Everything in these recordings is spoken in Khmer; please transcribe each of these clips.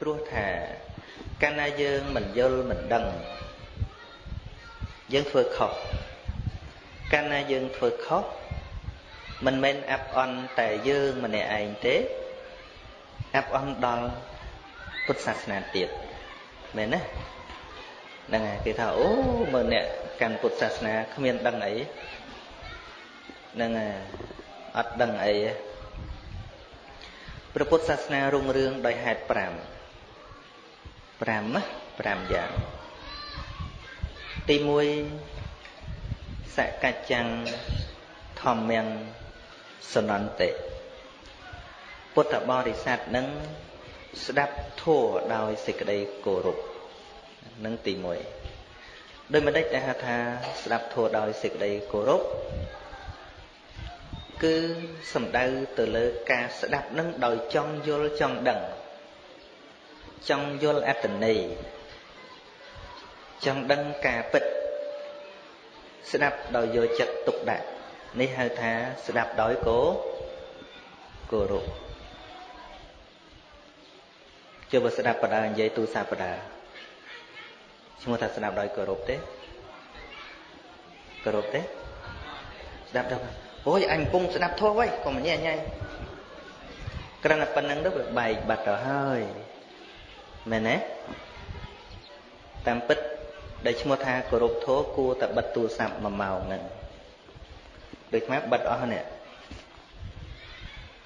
ព្រោះថាកាលណាយើងមិនយល់មិនដឹងយើងធ្វើខុសកាលណាយើងធ្វើខុសមិនមែនអាប់អន់តែយើងម្នាក់ឯងទេអាប់អន់ដល់ពុទ្ធសាសនាទៀតមែនទេហ្នឹងហើយគេថាអូមើលអ្នកកាន់ពុទ្ធសាសនាគ្មានដឹងអីហ្នឹងហើយអត់ដឹងអីព្រះពុទ្ធសាសនារុងរឿងដោយហេតុ5 5ណា5យ៉ាងទី1សកច្ចੰធម្មំសនន្តិពុទ្ធបរិស័ទនឹងស្ដាប់ធัวដោយសេចក្តីគោរពនឹងទី1ដោយមិនដេចតែហៅថាស្ដាប់ធัวដោយសេចក្តីគោរពគឺសំដៅទៅលើការស្ដាប់នឹងដោយចង់យល់ចង់ដឹង ចង់យល់អត្តន័យចង់ដឹងការពិតស្ដាប់ដោយយកចិត្តទុកដាក់នេះហៅថាស្ដាប់ដោយគោគោរពជឿបើស្ដាប់បដានិយាយទូសាបដាឈ្មោះថាស្ដាប់ដោយគោរពទេគោរពទេស្ដាប់ដល់អូយអញកំពុងស្ដាប់ធម៌ហើយកុំញ៉ៃញ៉ៃគ្រាន់តែប៉ុណ្្នឹងទៅវាបែកបាត់ទៅហើយ មែនទេតាមពិតដែលឈ្មោះថាគោរពធម៌គួរតែបិទទូរស័ព្ទ1ម៉ោងហ្នឹងដូចម៉ែបិទអស់នេះ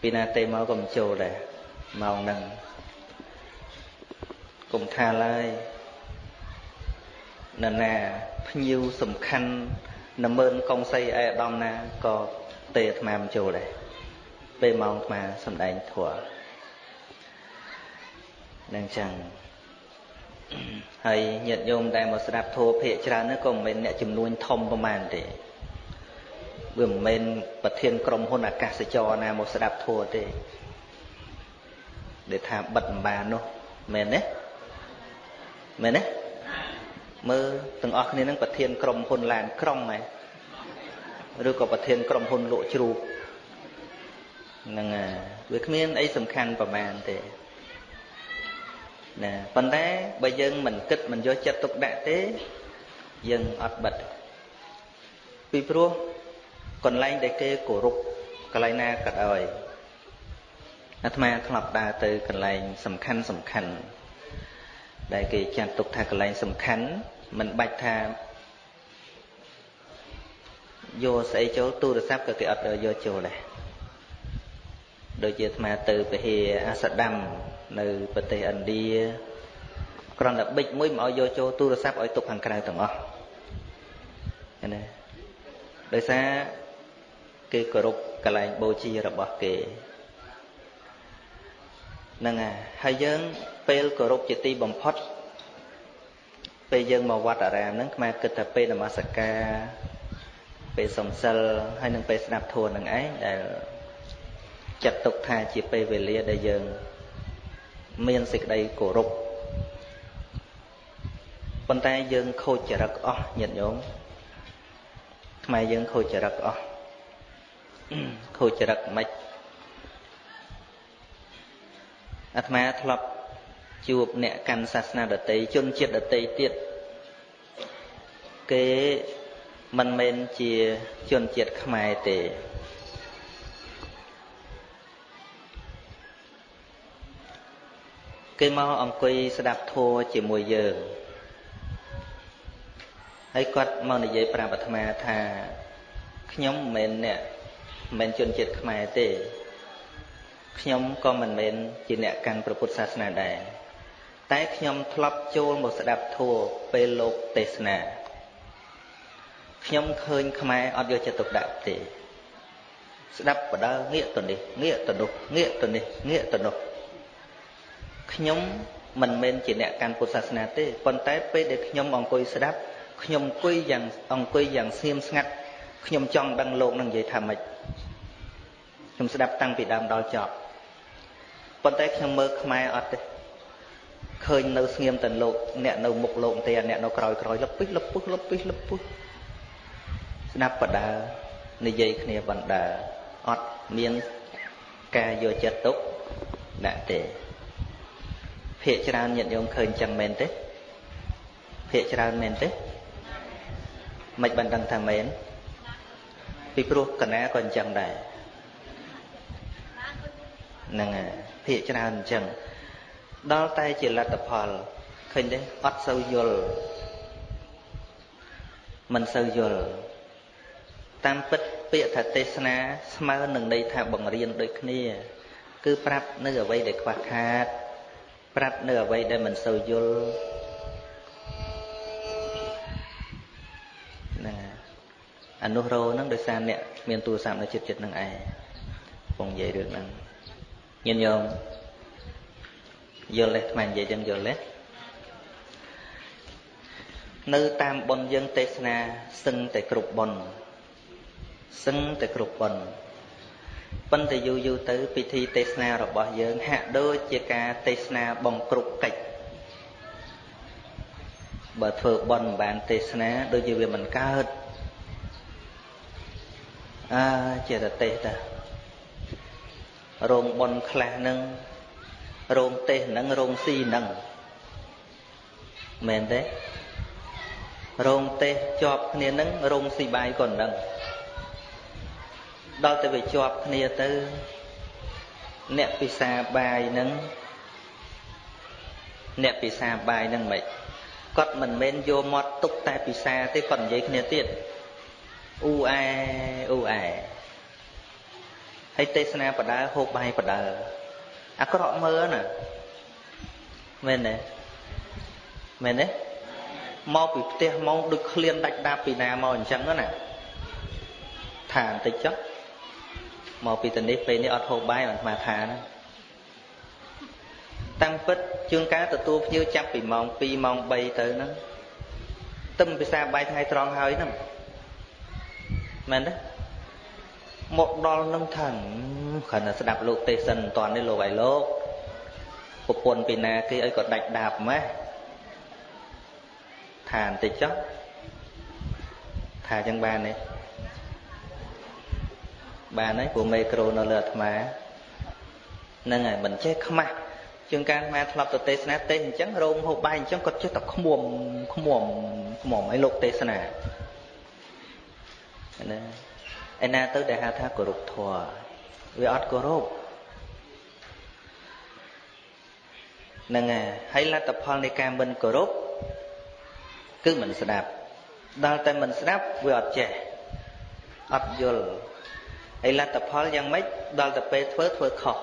ពីណាទេមកក៏មិនចូលដែរម៉ោងហ្នឹងកុំថាឡើយនរណាភ្ញៀវសំខាន់នមើនកងសីអេដំណាក៏ទេអាត្មាមិនចូលដែរពេលម៉ោងអាត្មាសំដែងធัว នឹងចឹងហើយញាតិញោមដែលមកស្ដាប់ធัวភាកច្រើននោះក៏មិនមែនអ្នកចំនួនធំប្រមាណទេវាមិនមែនប្រធានក្រុមហ៊ុនអាកាសចរណាមកស្ដាប់ធัวទេដែលថាបិទម្បាននោះមែនទេមែនទេមើលទាំងអស់គ្នានឹងប្រធានក្រុមហ៊ុនឡានក្រុងហើយឬក៏ប្រធានក្រុមហ៊ុនលក់ជ្រូកហ្នឹងវាគ្មានអីសំខាន់ប្រមាណទេ ណាប៉ុន្តែបើយើងមិនគិតមិនយកចិត្តទុកដាក់ទេយើងអត់បិទពីព្រោះកន្លែងដែលគេគោរពកន្លែងណាក៏ដោយអាត្មាធ្លាប់ដើរទៅកន្លែងសំខាន់សំខាន់ដែលគេចាត់ទុកថាកន្លែងសំខាន់មិនបាច់ថាយកស្អីចូលទូរស័ព្ទក៏គេអត់យកចូលដែរដូចជាអាត្មាទៅពហិអាសដាំ នៅប្រទេសឥណ្ឌាគ្រាន់តែបិចមួយមិនឲ្យយកចូលទូរស័ព្ទឲ្យទុកខាងក្រៅទាំងអស់ឃើញទេដោយសារគេគោរពកន្លែងបូជារបស់គេហ្នឹងហើយហើយយើងពេលគោរពជាទីបំផុតពេលយើងមកវត្តអារាមហ្នឹងខ្មែរគិតថាពេលនមស្ការពេលសំសិលហើយនឹងពេលស្ដាប់ធម៌នឹងឯងដែលចាត់ទុកថាជាពេលវេលាដែលយើង មានសេចក្តីគោរពប៉ុន្តែយើងខូចចរិតអស់ញាតិញោមខ្មែរយើងខូចចរិតអស់ខូចចរិតមិនអាត្មាធ្លាប់ជួបអ្នកកាន់សាសនាដតីជនជាតិដតីទៀតគេមិនមែនជាជនជាតិខ្មែរទេ គេមកអង្គុយស្ដាប់ធម៌ជាមួយយើងហើយគាត់មកនិយាយប្រាប់អាត្មាថាខ្ញុំមិនមែនអ្នកមិនមែនជនជាតិខ្មែរទេខ្ញុំក៏មិនមែនជាអ្នកកាន់ព្រះពុទ្ធសាសនាដែរតែខ្ញុំធ្លាប់ចូលមកស្ដាប់ធម៌ពេលលោកទេសនាខ្ញុំឃើញខ្មែរអត់យកចិត្តទុកដាក់ទេស្ដាប់បដើងាកទៅនេះងាកទៅនោះងាកទៅនេះងាកទៅនោះ ខ្ញុំមិនមែនជាអ្នកកាន់ពុទ្ធសាសនាទេប៉ុន្តែពេលដែលខ្ញុំអង្គុយស្ដាប់ខ្ញុំអង្គុយយ៉ាងអង្គុយយ៉ាងស្ងៀមស្ងាត់ខ្ញុំចង់ដឹងលោកនឹងនិយាយថាម៉េចខ្ញុំស្ដាប់តាំងពីដើមដល់ចប់ប៉ុន្តែខ្ញុំមើលខ្មែរអត់ទេឃើញនៅស្ងៀមតែលោកអ្នកនៅមុខលោកទេអ្នកនៅក្រោយក្រោយលឹបពីលឹបពុះលឹបពីលឹបពុះស្ដាប់បដានិយាយគ្នាបណ្ដាអត់មានការយកចិត្តទុកដាក់ទេ ភាកច្រើនញាតិញោមឃើញចឹងមែនទេភាកច្រើនមែនទេមិនបានដឹងថាមែនពីព្រោះកណាក៏អញ្ចឹងដែរហ្នឹងហើយភាកច្រើនអញ្ចឹងដល់តែជាលទ្ធផលឃើញទេអត់សូវយល់មិនសូវយល់តាមពិតពាក្យថាទេសនាស្មើនឹងន័យថាបង្រៀនដូចគ្នា គឺប្រាប់នៅអ្វីដែលខ្វះខាត ប្រាប់នៅអ្វីដែលមិនសូវយល់ណាអនុរោហ្នឹងដោយសារអ្នកមានទូរស័ព្ទនៅចិត្តចិត្តនឹងឯងកំពុងនិយាយរឿងហ្នឹងញញោមយល់ទេថ្មនិយាយចឹងយល់ទេនៅតាមប៉ុនយើងទេសនាសឹងតែគ្រប់ប៉ុនសឹងតែគ្រប់ប៉ុន ប៉ុន្តែយូរយូរទៅពិធីទេសនារបស់យើង ហាក់ដូចជាការទេសនាបំគ្រប់កិច្ចបើធ្វើប៉ុនមិនបានទេសនាដូចជាវាមិនកើតអើចេតទេសតារោងប៉ុនខ្លះនឹងរោងទេសនឹងរោងស៊ីនឹងមែនទេរោងទេសជាប់គ្នានឹងរោងស៊ីបាយក៏នឹង ដល់ទៅវាជាប់គ្នាទៅ អ្នកពិសាបាយនឹងអ្នកពិសាបាយនឹងមិនគាត់មិនមែនយកមាត់ទុកតែពិសាទេគាត់និយាយគ្នាទៀតអ៊ូអែអ៊ូអែហើយទេសនាបដើហូបបាយបដើអាក្រក់មើលណាមែនទេមែនទេមកពីផ្ទះមកដូចឃ្លានដាច់ដាបពីណាមកអញ្ចឹងណាថាបន្តិចចុះ មកពីទៅនេះពេលនេះអត់ហូបបាយបានស្មាថាណាតាំងពិតជួនកាលទទួលភ្ញៀវចាប់ពីម៉ោង2ម៉ោង3ទៅហ្នឹងទឹមភាសាបាយថ្ងៃត្រង់ហើយហ្នឹងមែនទេមកដល់នឹងថាគ្រាន់តែស្ដាប់លោកទេសសិនមិនតាន់នេះលោកឲ្យលោកប្រពន្ធពីណាគេឲ្យក៏ដាច់ដាបម៉េះថាបន្តិចចុះថាចឹងបានទេ បានហើយព្រោះមេក្រូនៅលើអាត្មាហ្នឹងហើយមិនចេះខ្មាស់ជាងការអាត្មាធ្លាប់ទៅទេសនាទេសអញ្ចឹងរោងហូបបាយអញ្ចឹងគាត់ចេះតែខ្មុំខ្មុំខ្មុំឲ្យលោកទេសនាណាឯណាទៅដែលហៅថាគោរពធម៌វាអត់គោរពហ្នឹងហើយហើយលទ្ធផលនៃការមិនគោរពគឺមិនស្ដាប់ដល់តែមិនស្ដាប់វាអត់ចេះអត់យល់ ហើយលទ្ធផលយ៉ាងម៉េចដល់តែពេលធ្វើធ្វើខុស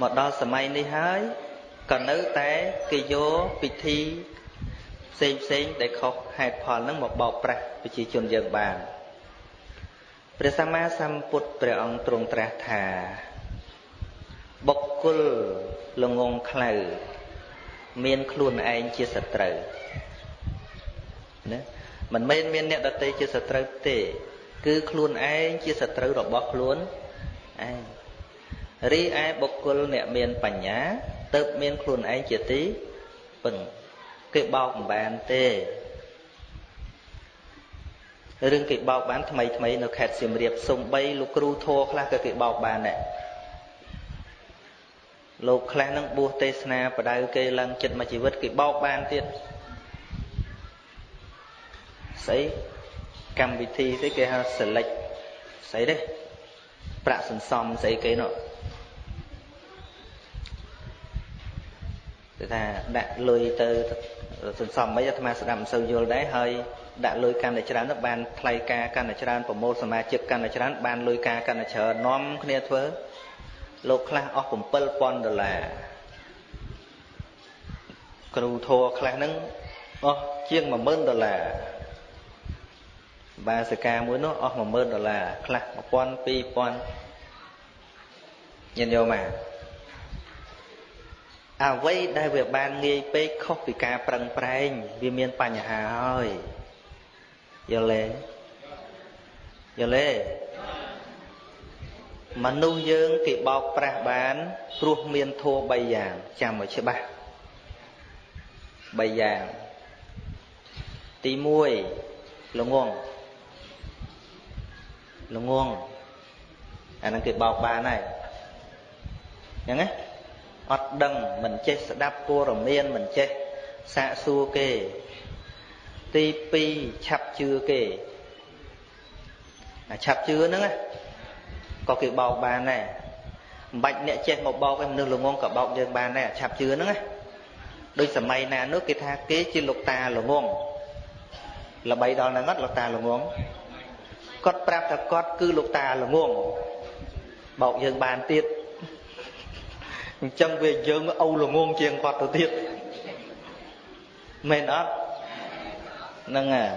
មកដល់សម័យនេះហើយក៏នៅតែគេយកពិធីផ្សេងផ្សេងដែលខុសហេតុផលហ្នឹងមកបោកប្រាស់ប្រជាជនយើងបានព្រះសម្មាសម្ពុទ្ធព្រះអង្គទ្រង់ត្រាស់ថាបុគ្គលល្ងងខ្លៅមានខ្លួនឯងជាសត្រូវណាមិនមែនមានអ្នកដទៃជាសត្រូវទេ គឺខ្លួនឯងជាសត្រូវរបស់ខ្លួនឯងរីឯបុគ្គលអ្នកមានបញ្ញាទៅមានខ្លួនឯងជាទីពឹងគេបោកមិនបានទេរឿងគេបោកបានថ្មីថ្មីនៅខេត្តសៀមរាបសំបីលោកគ្រូធัวខ្លះក៏គេបោកបានដែរលោកខ្លះនឹងបួសទេសនាបដៅគេឡើងចិត្តមួយជីវិតគេបោកបានទៀតស្អី កម្មវិធីស្អីគេហៅ select ស្អីទេប្រាក់សន្សំស្អីគេនោះគឺថាដាក់លុយទៅសន្សំមិនអាត្មាស្ដាប់មិនសូវយល់ដែរហើយដាក់លុយកាន់តែច្រើនទៅបានថ្លៃការកាន់តែច្រើនប្រមូលសមាជិកកាន់តែច្រើនបានលុយការកាន់តែច្រើននាំគ្នាធ្វើលោកខ្លះអស់7000ដុល្លារគ្រូធัวខ្លះហ្នឹងអស់ជាង10000ដុល្លារ បាសិកាមួយនោះអស់10000ដុល្លារខ្លះ1000 2000ញញយកមកអ្វីដែលវាបានងាយពេកខុសពីការប្រឹងប្រែងវាមានបញ្ហាហើយយល់ទេយល់ទេមនុស្សយើងគេបោកប្រាស់បាន ព្រោះមានធัว3យ៉ាងចាំឲ្យច្បាស់3យ៉ាងទី1ល្ងង ល្ងងអាហ្នឹងគេបោកបានហើយអញ្ចឹងណាអត់ដឹងមិនចេះស្ដាប់ព័ត៌មានមិនចេះសាកសួរគេ ទី2ឆាប់ជឿគេអាឆាប់ជឿហ្នឹងក៏គេបោកបានដែរមិនបាច់អ្នកចេះមកបោកឯមនុស្សល្ងងក៏បោកយើងបានដែរឆាប់ជឿហ្នឹងណាដូចសម័យណានោះគេថាគេជាលោកតាល្ងងល្បីដល់ណាត់លោកតាល្ងង គាត់ប្រាប់ថាគាត់គឺលោកតាល្ងងបោកយើងបានទៀតអញ្ចឹងវាយើងអូល្ងងជាងគាត់ទៅទៀតមែនអត់ហ្នឹងហើយ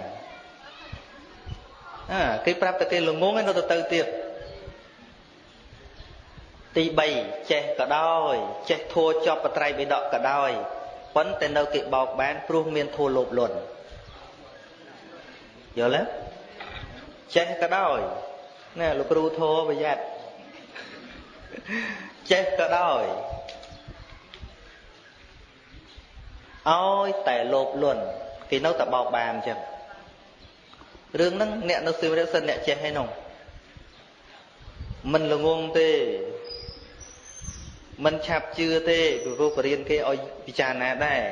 អាគេប្រាប់តែគេល្ងងឯនៅទៅទៅទៀតទី3ចេះក៏ដោយចេះធัวចប់បត្រៃបិដកក៏ដោយប៉ុន្តែនៅគេបោកបានព្រោះមានធัวលោភលន់យល់ទេ ចេះក៏ដោយណែលោកគ្រូធោប្រយ័ត្នចេះក៏ដោយឲ្យតែលោភលន់គេនៅតែបោកបានអញ្ចឹងរឿងហ្នឹងអ្នកនៅសិវរិសិនអ្នកចេះហើយនោះមិនល្ងងទេមិនឆាប់ជឿទេពីព្រោះបរៀនគេឲ្យពិចារណាដែរ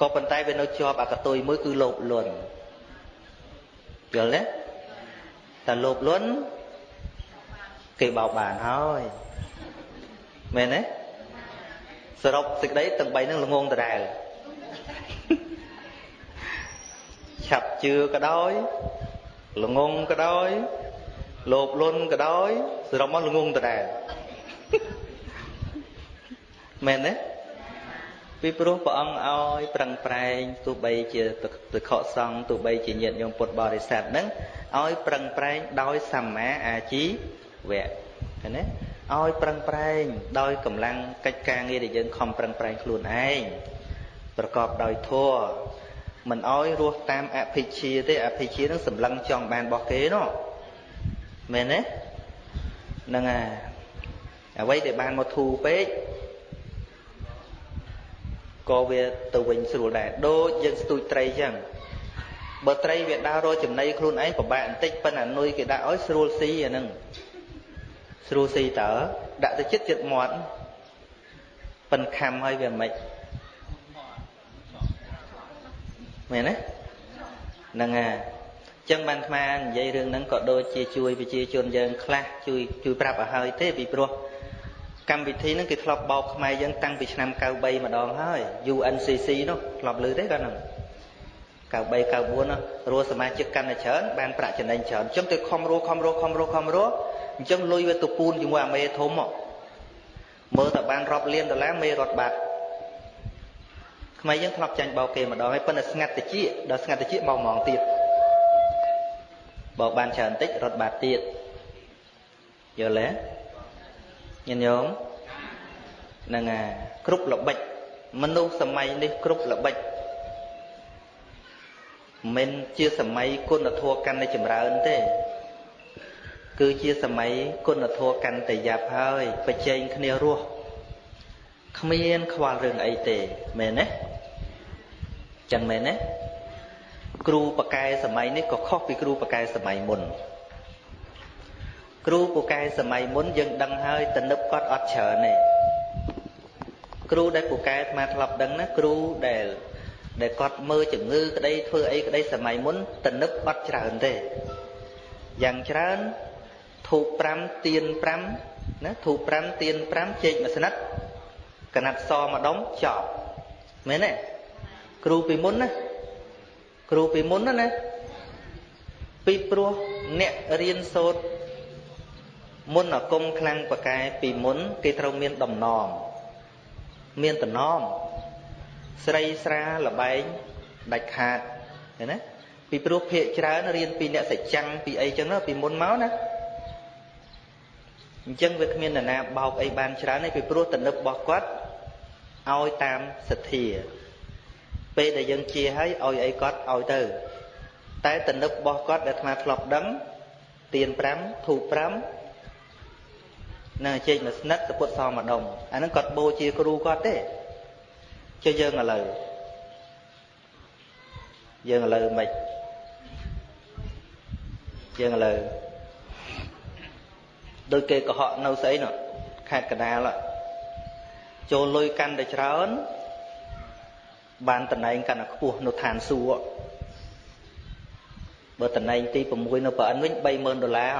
ក៏ប៉ុន្តែវានៅជាប់អកតុយមួយគឺលោភលន់យល់ទេ តែលោភលន់គេបោកបានហើយមែនទេសរុបសេចក្តីទាំង3នឹងល្ងងដដែលឆាប់ជឿក៏ដោយល្ងងក៏ដោយលោភលន់ក៏ដោយសរុបមកល្ងងដដែលមែនទេពីព្រោះព្រះអង្គឲ្យប្រឹងប្រែងទោះបីជាទឹកខកសង្ឃទោះបីជាញាតិញោមពុទ្ធបរិស័ទហ្នឹង ឲ្យប្រឹងប្រែងដោយសម្មាអាជីវៈឃើញទេឲ្យប្រឹងប្រែងដោយកម្លាំងកិច្ចការងារដែលយើងខំប្រឹងប្រែងខ្លួនឯងប្រកបដោយធម៌មិនឲ្យរស់តាមអភិជាទេអភិជានឹងសម្លឹងចង់បានរបស់គេនោះមែនទេហ្នឹងហើយអ្វីដែលបានមកធូរពេកក៏វាទៅវិញស្រួលដែរដូចយើងស្ទូចត្រីចឹង បើត្រីវាដើររកចំណីខ្លួនឯងពិបាកបន្តិចប៉ុន្តែនុយគេដាក់ឲ្យស្រួលស៊ីអាហ្នឹងស្រួលស៊ីតើដាក់ទៅចិត្តចិត្តមាត់ប៉ិនខំឲ្យវាមិនមែនទេហ្នឹងហើយចឹងបានអាត្មានិយាយរឿងហ្នឹងក៏ដូចជាជួយប្រជាជនយើងខ្លះជួយជួយប្រាប់ឲ្យហើយទេពីព្រោះកម្មវិធីហ្នឹងគេធ្លាប់បោកខ្មែរយើងតាំងពីឆ្នាំ93ម្ដងហើយ UNCC នោះធ្លាប់ឮទេគាត់ហ្នឹង 93 94នោះរស់សមាជិកកាន់តែច្រើនបានប្រាក់ចំណេញច្រើនអញ្ចឹងទៅខំរស់ខំរស់ខំរស់ខំរស់អញ្ចឹងលុយវាទៅពូនជាមួយអាមេធំមកមើលតែបានរាប់លានដុល្លារមេរត់បាត់ខ្មែរយើងធ្លាប់ចាញ់បោកគេម្ដងហើយប៉ុន្តែស្ងាត់តិចដល់ស្ងាត់តិចបោកហ្មងទៀតបោកបានច្រើនតិចរត់បាត់ទៀតយល់ទេញាតិញោមហ្នឹងអាគ្រប់ល្បិចមនុស្សសម័យនេះគ្រប់ល្បិច មិនជាសម័យគុណធម៌កាន់តែចម្រើនទេ គឺជាសម័យគុណធម៌កាន់តែយ៉ាប់ហើយប្រជែងគ្នារស់គ្មានខ្វល់រឿងអីទេមែនទេចឹងមែនទេគ្រូបកែសម័យនេះក៏ខុសពីគ្រូបកែសម័យមុនគ្រូពូកែសម័យមុនយើងដឹងហើយតនឹបគាត់អត់ច្រើនទេគ្រូដែលពូកែអាត្មាធ្លាប់ដឹងណាគ្រូដែល ដែលគាត់មើលជំងឺក្តីធ្វើអីក្តីសម័យមុនតនឹបអត់ច្រើនទេយ៉ាងច្រើនធូប5ទៀន5ណាធូប5ទៀន5ជែកមួយស្និតកណាត់សម្ដុំចប់មែនទេគ្រូពីមុនណាគ្រូពីមុនណាពីព្រោះអ្នករៀនសូត្រមុនអាគមខ្លាំងប្រកែពីមុន គេត្រូវមានដំណំមានតំណំ ស្រីស្រាលបែងដាច់ខាតឃើញណាពីព្រោះភាកច្រើនរៀនពីអ្នកសច្ចាំងពីអីចឹងពីមុនមកណាអញ្ចឹងវាគ្មាននរណាបោកអីបានច្រើនទេពីព្រោះទំនឹបរបស់គាត់ឲ្យតាមសទ្ធាពេលដែលយើងជាឲ្យឲ្យអីគាត់ឲ្យទៅ តែទំនឹបរបស់គាត់ដែលអាត្មាធ្លាប់ដឹងទៀន5ធូប5នឹងជែកមួយស្និតសពុតសមម្ដុំអាហ្នឹងគាត់បូជាគ្រូគាត់ទេ ចុះយើងឥឡូវយើងឥឡូវមិនយើងឥឡូវដូចគេកុហកនៅស្អីនោះខេត្តកដាលចូលលុយកាន់តែច្រើន បានតំណែងកាន់តែខ្ពស់នៅឋានសួគ៌បើតំណែងទី6នៅប្រអិនវិញ30000ដុល្លារ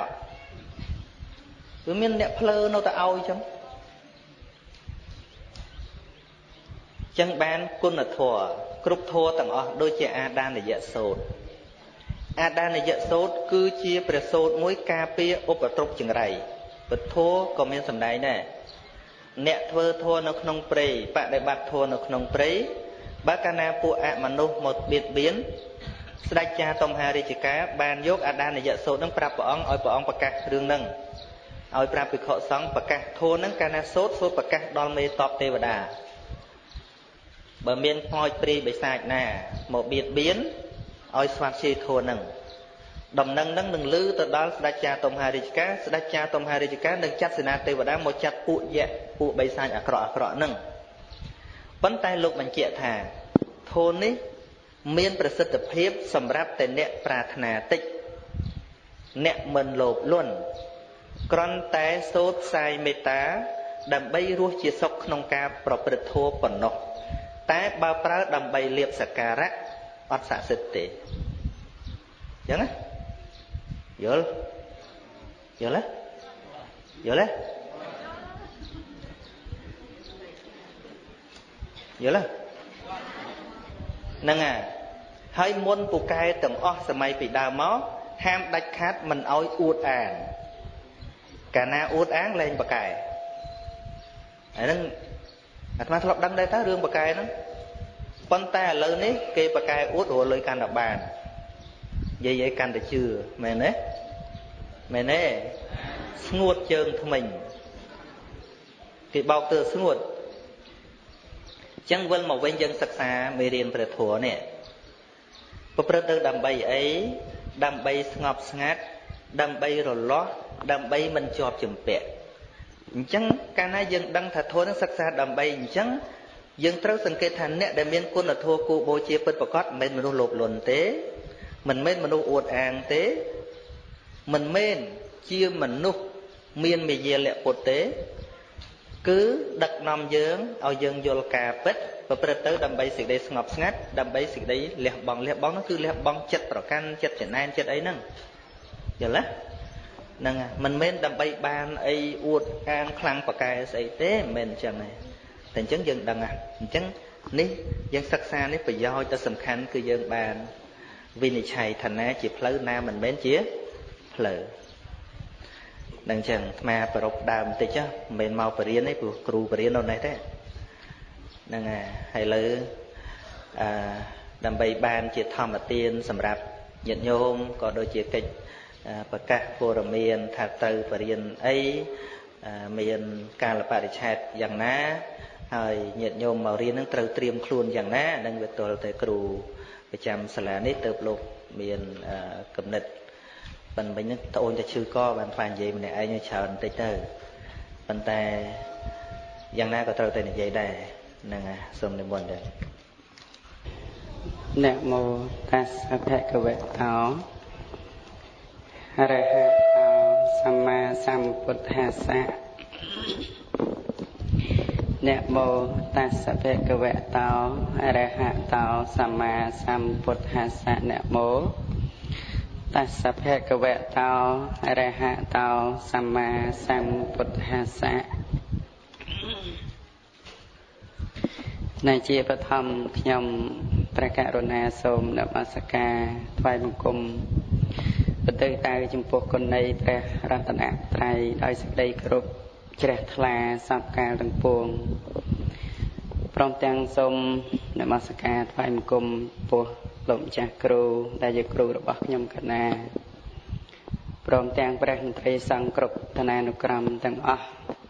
គឺមានអ្នកភ្លើនៅតែឲ្យចឹង ចឹងបានគុណធម៌គ្រប់ធម៌ទាំងអស់ដូចជាអាដានយៈសោតអាដានយៈសោតគឺជាព្រះសោតមួយការពារឧបទ្រពចង្រៃពធក៏មានសម្ដែងដែរអ្នកធ្វើធម៌នៅក្នុងព្រៃបដិបត្តិធម៌នៅក្នុងព្រៃបើកាលណាពួកអមនុស្សមកបៀតបៀនស្ដេចចាតុមហារាជការបានយកអាដានយៈសោតនឹងប្រាប់ព្រះអង្គឲ្យព្រះអង្គប្រកាសរឿងនឹងឲ្យប្រាប់ភិក្ខុសង្ឃប្រកាសធម៌នឹងកាលណាសោតសោតប្រកាសដល់មេតបទេវតា បើមានខ្មោចព្រាយបិសាចណាមកបៀតបៀនឲ្យស្វាត់ជាធัวនឹងដំណឹងនឹងនឹងលឺទៅដល់ស្ដេចចាតុមហារាជការស្ដេចចាតុមហារាជការនឹងចាត់សេនាទេវតាមកចាត់ពួកយៈពួកបិសាចអាក្រក់អាក្រក់នឹងប៉ុន្តែលោកបញ្ជាក់ថាធូននេះមានប្រសិទ្ធភាពសម្រាប់តែអ្នកប្រាថ្នាតិចអ្នកមិនលោភលន់គ្រាន់តែសូត្រផ្សាយមេត្តា ដើម្បីរស់ជាសុខក្នុងការប្រព្រឹត្តធម៌ប៉ុណ្ណោះ តែបើប្រើដើម្បីលៀបសក្ការៈអត់ស័ក្តិសិទ្ធទេអញ្ចឹងណាយល់យល់ទេយល់ទេយល់ទេហ្នឹងហើយហើយមុនពូកែទាំងអស់សម័យពីដើមមកហាមដាច់ខាត់មិនអោយអួតអាងកាលណាអួតអាងលែងបកែអាហ្នឹង អាត្មាធ្លាប់ដឹងដែរតើរឿងបកែហ្នឹងប៉ុន្តែឥឡូវនេះគេបកែអួតរលុយកាន់តែបាននិយាយឲ្យកាន់តែជឿមែនទេមែនទេស្ងួតជើងថ្មិញគេបោកទៅស្ងួតចឹងវិលមកវិញយើងសិក្សាមេរៀនព្រះធម៌នេះប្រព្រឹត្តទៅដើម្បីអីដើម្បីស្ងប់ស្ងាត់ដើម្បីរលាស់ដើម្បីមិនជាប់ជំពាក់ អញ្ចឹងកាលណាយើងដឹងថាធម៌នឹងសិក្សាដើម្បីអញ្ចឹងយើងត្រូវសង្កេតថាអ្នកដែលមានគុណធម៌គូបូជាពិតប្រកបមិនមែនមនុស្សលោភលន់ទេ មិនមែនមនុស្សអួតអាងទេ មិនមែនជាមនុស្សមានមេយាលៈពុទ្ធទេ គឺដឹកនាំយើងឲ្យយើងយល់ការពិតប្រព្រឹត្តទៅដើម្បីសេចក្តីស្ងប់ស្ងាត់ដើម្បីសេចក្តីលះបង់លះបង់នោះគឺលះបង់ចិត្តប្រកាន់ចិត្តចំណែនចិត្តអីហ្នឹងយល់ទេ ហ្នឹងមិនមែនដើម្បីបានអីអួតអាងខ្លាំងប្រកែស្អីទេមិនមែនអញ្ចឹងទេតែអញ្ចឹងយើងដឹងហ่ะអញ្ចឹងនេះយើងសិក្សានេះប្រយោជន៍ទៅសំខាន់គឺយើងបានវិនិច្ឆ័យថាណាជាផ្លូវណាមិនមែនជាផ្លូវនឹងអញ្ចឹងអាត្មាប្រົບដើមបន្តិចមិនមែនមកបរៀនទេព្រោះគ្រូបរៀននៅនេះទេហ្នឹងហើយលើអឺដើម្បីបានជាធម្មទានសម្រាប់ញាតិញោមក៏ដូចជាកិច្ច ប្រកាសព័ត៌មានថាទៅបរៀនអីមានកាលបរិច្ឆេទយ៉ាងណា ហើយញាតិញោមមករៀននឹងត្រូវត្រៀមខ្លួនយ៉ាងណានឹងវាទល់តែគ្រូប្រចាំសាលានេះទៅលោកមានកំណត់ប៉ុន្តែវិញនឹងត្អូនតែឈឺកបានផ្លាញនិយាយម្នាក់ឯងច្រើនបន្តិចទៅប៉ុន្តែយ៉ាងណាក៏ត្រូវតែនិយាយដែរហ្នឹងហើយសូមនិមន្តដែរនមោតាសភគវតោអ រហតោសម្មាសម្ពុទ្ធាសៈនមោតាសភគវតោអរហតោសម្មាសម្ពុទ្ធាសៈនមោតាសភគវតោអរហតោសម្មាសម្ពុទ្ធាសៈនៃជាបឋមខ្ញុំព្រះករុណាសូមនមស្ការថ្វាយបង្គំ បន្ទើតៅចំពោះគុណនៃព្រះរតនត្រ័យដោយសេចក្តីគោរពជ្រះថ្លាសពកាលទាំងពួងព្រមទាំងសូមនមស្ការថ្វាយបង្គំពោះលោកម្ចាស់គ្រូដែលជាគ្រូរបស់ខ្ញុំកណាព្រមទាំងព្រះមន្ត្រីសង្ឃគ្រប់ឋានានុក្រមទាំងអស់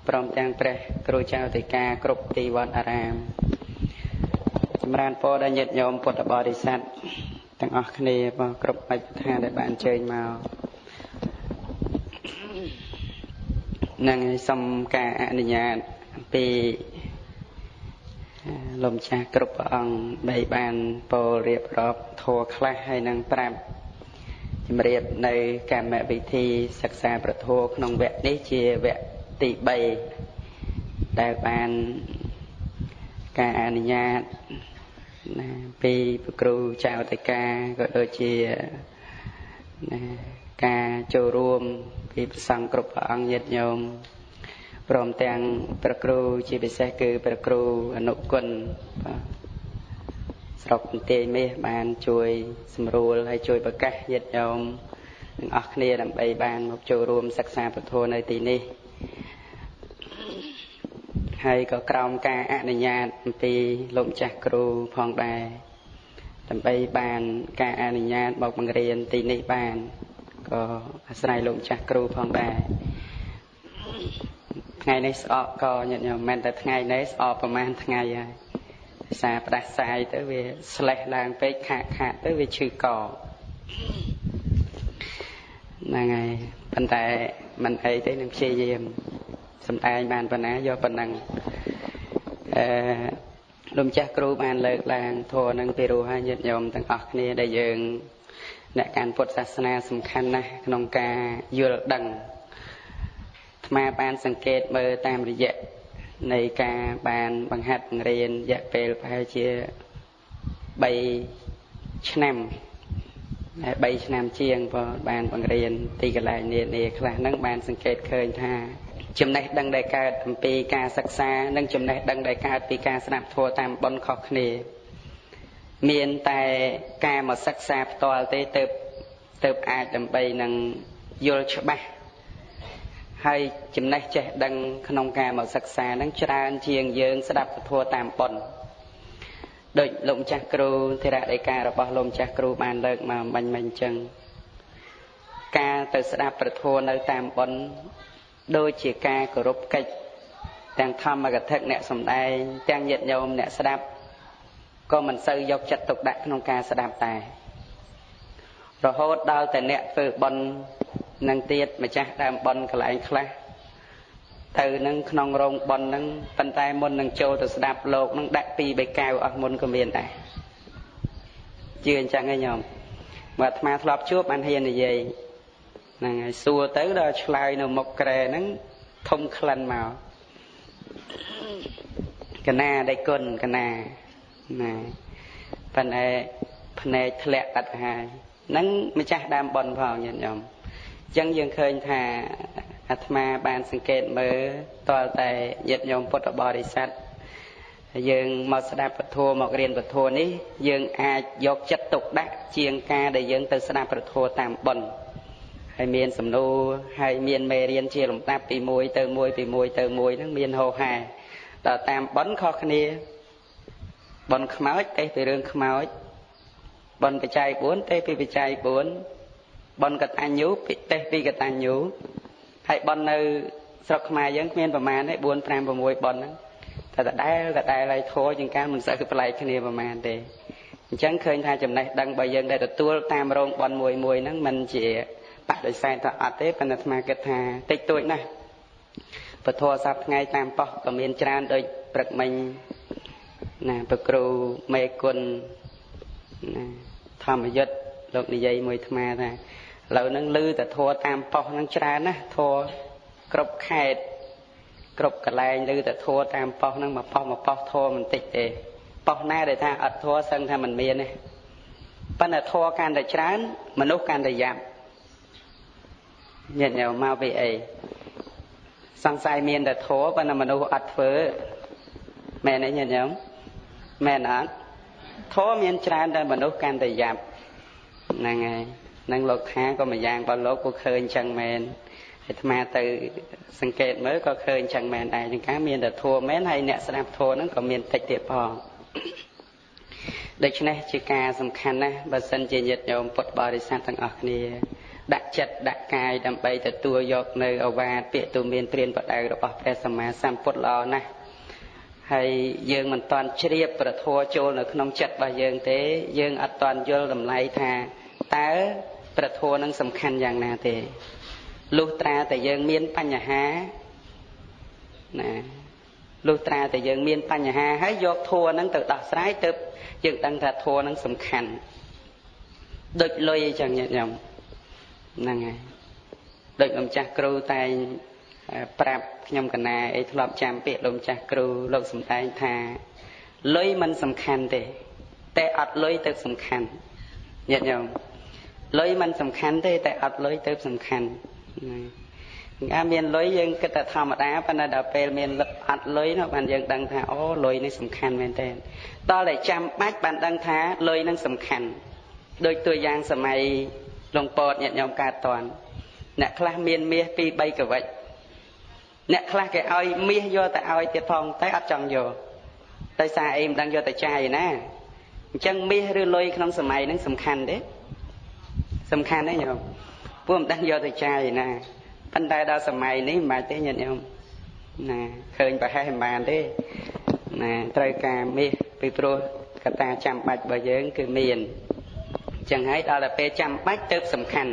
ព្រមទាំងព្រះគ្រូចៅតិកាគ្រប់ទីវត្តអារាមចម្រើនពរដល់ញាតិញោមពុទ្ធបរិស័ទ ទាំងអស់គ្នាបងគ្រប់បច្ចឋានដែលបានអញ្ជើញមកនឹងសូមការអនុញ្ញាតពីលោកម្ចាស់គ្រប់ព្រះអង្គបីបានពោលរៀបរាប់ធัวខ្លះហើយនឹងប្រាប់ជំរាបនៅកម្មវិធីសិក្សាប្រធัวក្នុងវគ្គនេះជាវគ្គទី3ដែលបានការអនុញ្ញាត ណាពីព្រះគ្រូចៅតកាក៏ដូចជាណាការចូលរួមពីព្រះសង្ឃគ្រប់ព្រះអង្គញាតិញោមព្រមទាំងព្រះគ្រូជាពិសេសគឺព្រះគ្រូអនុគុណបាទស្រុកបន្ទាយមាសបានជួយសម្រួលហើយជួយប្រកាសញាតិញោមទាំងអស់គ្នាដើម្បីបានមកចូលរួមសិក្សាពធនៅទីនេះ ហើយក៏ក្រោមការអនុញ្ញាតអំពីលោកម្ចាស់គ្រូផងដែរដើម្បីបានការអនុញ្ញាតមកបង្រៀនទីនេះបានក៏អាស្រ័យលោកម្ចាស់គ្រូផងដែរថ្ងៃនេះស្អកក៏ញាតិញោមមិនតែថ្ងៃនេះស្អកប្រហែលថ្ងៃហើយសារផ្ដាសាយទៅវាស្លេះឡើងពេកខាក់ខាក់ទៅវាឈឺកហ្នឹងហើយប៉ុន្តែមិនអីទេនឹងព្យាយាម សំដែងបានប៉ុណ្ណាយកប៉ុណ្ណឹងអឺលោកម្ចាស់គ្រូបានលើកឡើងធម៌នឹងពីរោះឲ្យញាតិញោមទាំងអស់គ្នាដែលយើងអ្នកកាន់ពុទ្ធសាសនាសំខាន់ណាស់ក្នុងការយល់ដឹងអាត្មាបានសង្កេតមើលតាមរយៈនៃការបានបង្ហាត់បង្រៀនរយៈពេលប្រហែលជា3ឆ្នាំតែ3ឆ្នាំជាងក៏បានបង្រៀនទីកន្លែងនានាខ្លះហ្នឹងបានសង្កេតឃើញថា ចំណេះដឹងដែលកើតអំពីការសិក្សានិងចំណេះដឹងដែលកើតពីការស្ដាប់ធម៌តាមបុណ្យខុសគ្នា មានតែការមកសិក្សាផ្ទាល់ទេទៅទៅអាចដើម្បីនឹងយល់ច្បាស់ហើយចំណេះចេះដឹងក្នុងការមកសិក្សានឹងច្រើនជាងយើងស្ដាប់ពធតាមបុណ្យដូចលោកម្ចាស់គ្រូធរដីការបស់លោកម្ចាស់គ្រូបានលើកមកបាញ់មិញអញ្ចឹងការទៅស្ដាប់ប្រធัวនៅតាមបុណ្យ ដូចជាការគោរពកិច្ចទាំងធម្មកថាអ្នកសំដែងទាំងញាតិញោមអ្នកស្ដាប់ក៏មិនសូវយកចិត្តទុកដាក់ក្នុងការស្ដាប់តែរហូតដល់តែអ្នកធ្វើបន់នឹងទៀតម្ចាស់ដើមបន់កន្លែងខ្លះទៅនឹងក្នុងរោងបន់នឹងប៉ុន្តែមុននឹងចូលទៅស្ដាប់លោកនឹងដាក់ពីបេកៅអស់មុនក៏មានដែរជឿអញ្ចឹងឯងញោមបើអាត្មាធ្លាប់ជួបបានហ៊ាននិយាយ ហ្នឹងហើយសួរទៅដល់ឆ្លើយនៅមុខក្រែហ្នឹងធំក្លិនមកកណាដៃគុណកណាណាប៉ុន្តែភ្នែកធ្លាក់កាត់ហើយហ្នឹងម្ចាស់ដើមប៉ុនផងញាតិញោមអញ្ចឹងយើងឃើញថាអាត្មាបានសង្កេតមើលតលតែញាតិញោមពុទ្ធបរិស័ទយើងមកស្ដាប់ពធមករៀនពធនេះ យើងអាចយកចិត្តទុកដាក់ជាងការដែលយើងទៅស្ដាប់ពធតាមប៉ុន ហើយមានសំណួរហើយមានមេរៀនជាលំដាប់ពី1ទៅ1ពី1ទៅ1ហ្នឹងមានហោហែដល់តាមប៉ុនខុសគ្នាប៉ុនខ្មោចទេពីរឿងខ្មោចប៉ុនបច្ច័យ4ទេពីបច្ច័យ4ប៉ុនកតញ្ញូពីទេពីកតញ្ញូហើយប៉ុននៅស្រុកខ្មែរយើងគ្មានប្រមាណទេ4 5 6ប៉ុនហ្នឹងតែដដែលដដែលហើយធោជាងការមិនសូវប្លែកគ្នាប្រមាណទេអញ្ចឹងឃើញថាចំណេះដឹងបើយើងដែលទទួលតាមរោងប៉ុនមួយមួយហ្នឹងมันជា បដិសេធថាអត់ទេប៉ុន្តែអាត្មាគិតថាតិចតួចណាស់ពធសប្ថ្ងៃតាមប៉ុស្តិ៍ក៏មានច្រើនដូចព្រឹកមិញណាប្រគ្រូមេគុណណាធម្មយុទ្ធលោកនិយាយមួយអាត្មាថាឥឡូវហ្នឹងលឺតែធัวតាមប៉ុស្តិ៍ហ្នឹងច្រើនណាធัวគ្រប់ខេត្តគ្រប់កន្លែងលឺតែធัวតាមប៉ុស្តិ៍ហ្នឹងមកប៉ុស្តិ៍មកប៉ុស្តិ៍ធัวមិនតិចទេប៉ុស្តិ៍ណាដែលថាអត់ធัวសឹងថាមិនមានទេប៉ុន្តែធัวកាន់តែច្រើនមនុស្សកាន់តែយ៉ាប់ ញាតិញោមមកពីអីសង្ស័យមានតែធัวប៉ុន្តែមនុស្សអត់ធ្វើមែនទេញាតិញោមមែនអត់ធัวមានច្រើនតែមនុស្សកាន់តែយ៉ាប់ហ្នឹងហើយនឹងលោកថាក៏មួយយ៉ាងបើលោកក៏ឃើញចឹងមែនអាត្មាទៅសង្កេតមើលក៏ឃើញចឹងមែនដែរចឹងការមានតែធัวមែនហើយអ្នកស្ដាប់ធัวហ្នឹងក៏មានតិចទៀតផងដូច្នេះជាការសំខាន់ណាស់បើសិនជាញាតិញោមពុទ្ធបរិស័ទទាំងអស់គ្នា ដាក់ចិត្តដាក់កាយដើម្បីទទួលយកនៅអវាទពាក្យទូមានព្រានបដៅរបស់ព្រះសម្មាសម្ពុទ្ធល្អណាស់ហើយយើងមិនតាន់ជ្រាបប្រធัวចូលនៅក្នុងចិត្តរបស់យើងទេ យើងអត់តាន់យល់តម្លៃថាតើប្រធัวនឹងសំខាន់យ៉ាងណាទេលុះត្រាតែយើងមានបញ្ហាណាលុះត្រាតែយើងមានបញ្ហាហើយយកធัวនឹងទៅដោះស្រាយទៅយើងដឹងថាធัวនឹងសំខាន់ដូចលុយអញ្ចឹងញាតិញោម ហ្នឹងហើយដូចម្ចាស់គ្រូតែងប្រាប់ខ្ញុំកណាអីធ្លាប់ចាំពាក្យលោកម្ចាស់គ្រូលោកសំដែងថាលុយមិនសំខាន់ទេ តែអត់លុយទៅសំខាន់ញាតិញោមលុយមិនសំខាន់ទេតែអត់លុយទៅសំខាន់ណាមានលុយយើងគិតតែធម្មតាប៉ុន្តែដល់ពេលមានអត់លុយនោះបានយើងដឹងថាអូលុយនេះសំខាន់មែនទែនដល់តែចាំបាច់បានដឹងថាលុយនឹងសំខាន់ ដូចตัวយ៉ាងសម័យ លងពតញាតិញោមកើតតន់អ្នកខ្លះមានមាស2 3កវិចអ្នកខ្លះគេឲ្យមាសយកទៅឲ្យទៀតផងតែអត់ចង់យកដោយសារអីមិនដឹងយកទៅចាយណាអញ្ចឹងមាសឬលុយក្នុងសម័យហ្នឹងសំខាន់ទេសំខាន់ទេញោមពួកមិនដឹងយកទៅចាយណាប៉ុន្តែដល់សម័យនេះមិនបាច់ទេញាតិញោមណាឃើញប្រហែលមិនបានទេណាត្រូវការមាសពីព្រោះកត្តាចាំបាច់របស់យើងគឺមាន ចឹងហើយដល់តែពេលចាំបាច់ទៅសំខាន់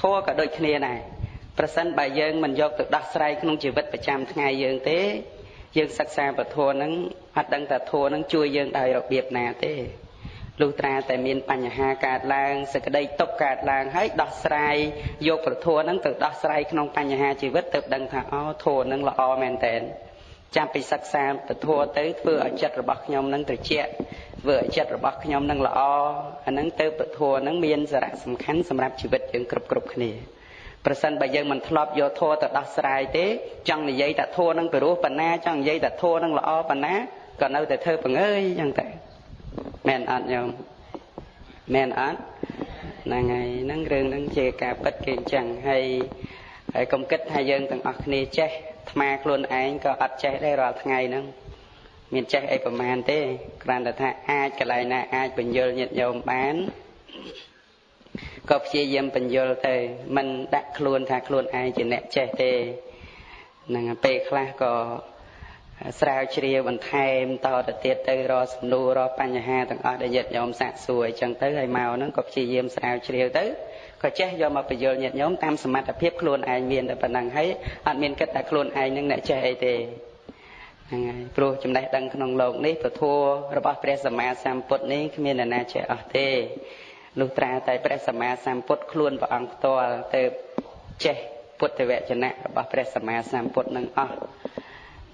ធัวក៏ដូចគ្នាដែរប្រសិនបើយើងមិនយកទៅដោះស្រាយក្នុងជីវិតប្រចាំថ្ងៃយើងទេយើងសិក្សាពធហ្នឹងអត់ដឹងថាធัวហ្នឹងជួយយើងដោយរបៀបណាទេលុះត្រាតែមានបញ្ហាកើតឡើងសក្តីຕົកកើតឡើងហើយដោះស្រាយយកប្រធัวហ្នឹងទៅដោះស្រាយក្នុងបញ្ហាជីវិតទៅដឹងថាអូធัวហ្នឹងល្អមែនតើចាំពីសិក្សាពធัวទៅធ្វើឲ្យចិត្តរបស់ខ្ញុំហ្នឹងត្រជាក់ ធ្វើឲ្យចិត្តរបស់ខ្ញុំនឹងល្អអាហ្នឹងទៅពធហ្នឹងមានសារៈសំខាន់សម្រាប់ជីវិតយើងគ្រប់គ្រប់គ្នាប្រសិនបើយើងមិនធ្លាប់យកធម៌ទៅដោះស្រាយទេចង់និយាយតែធម៌នឹងពិរោះបណ្ណាចង់និយាយតែធម៌នឹងល្អបណ្ណាក៏នៅតែធ្វើបង្អើយចឹងតែមែនអត់ញោមមែនអត់ហ្នឹងហើយហ្នឹងរឿងហ្នឹងជាការពិតគេអញ្ចឹងហើយហើយកុំគិតថាយើងទាំងអស់គ្នាចេះអាខ្លួនឯងក៏អត់ចេះដែររាល់ថ្ងៃហ្នឹង មានចេះអីប្រមាណទេគ្រាន់តែថាអាចកន្លែងណាអាចបញ្យលញាតិញោមបានក៏ព្យាយាមបញ្យលទៅមិនដាក់ខ្លួនថាខ្លួនឯងជាអ្នកចេះទេនឹងពេលខ្លះក៏ស្រាវជ្រាវបន្ថែមតទៅទៀតទៅរកសំណួររកបញ្ហាទាំងអស់ដែលញាតិញោមសាកសួរអញ្ចឹងទៅហើយមកហ្នឹងក៏ព្យាយាមស្រាវជ្រាវទៅក៏ចេះយកមកបញ្យលញាតិញោមតាមសមត្ថភាពខ្លួនឯងមានតែប៉ុណ្ណឹងហើយអត់មានគិតថាខ្លួនឯងនឹងអ្នកចេះអីទេ ហ្នឹងហើយព្រោះចំណេះដឹងក្នុងโลกនេះពធរបស់ព្រះសម្មាសម្ពុទ្ធនេះគ្មានអ្នកណាចេះអស់ទេលុះត្រាតែព្រះសម្មាសម្ពុទ្ធខ្លួនព្រះអង្គផ្ទាល់ទៅចេះពុទ្ធវចនៈរបស់ព្រះសម្មាសម្ពុទ្ធនឹងអស់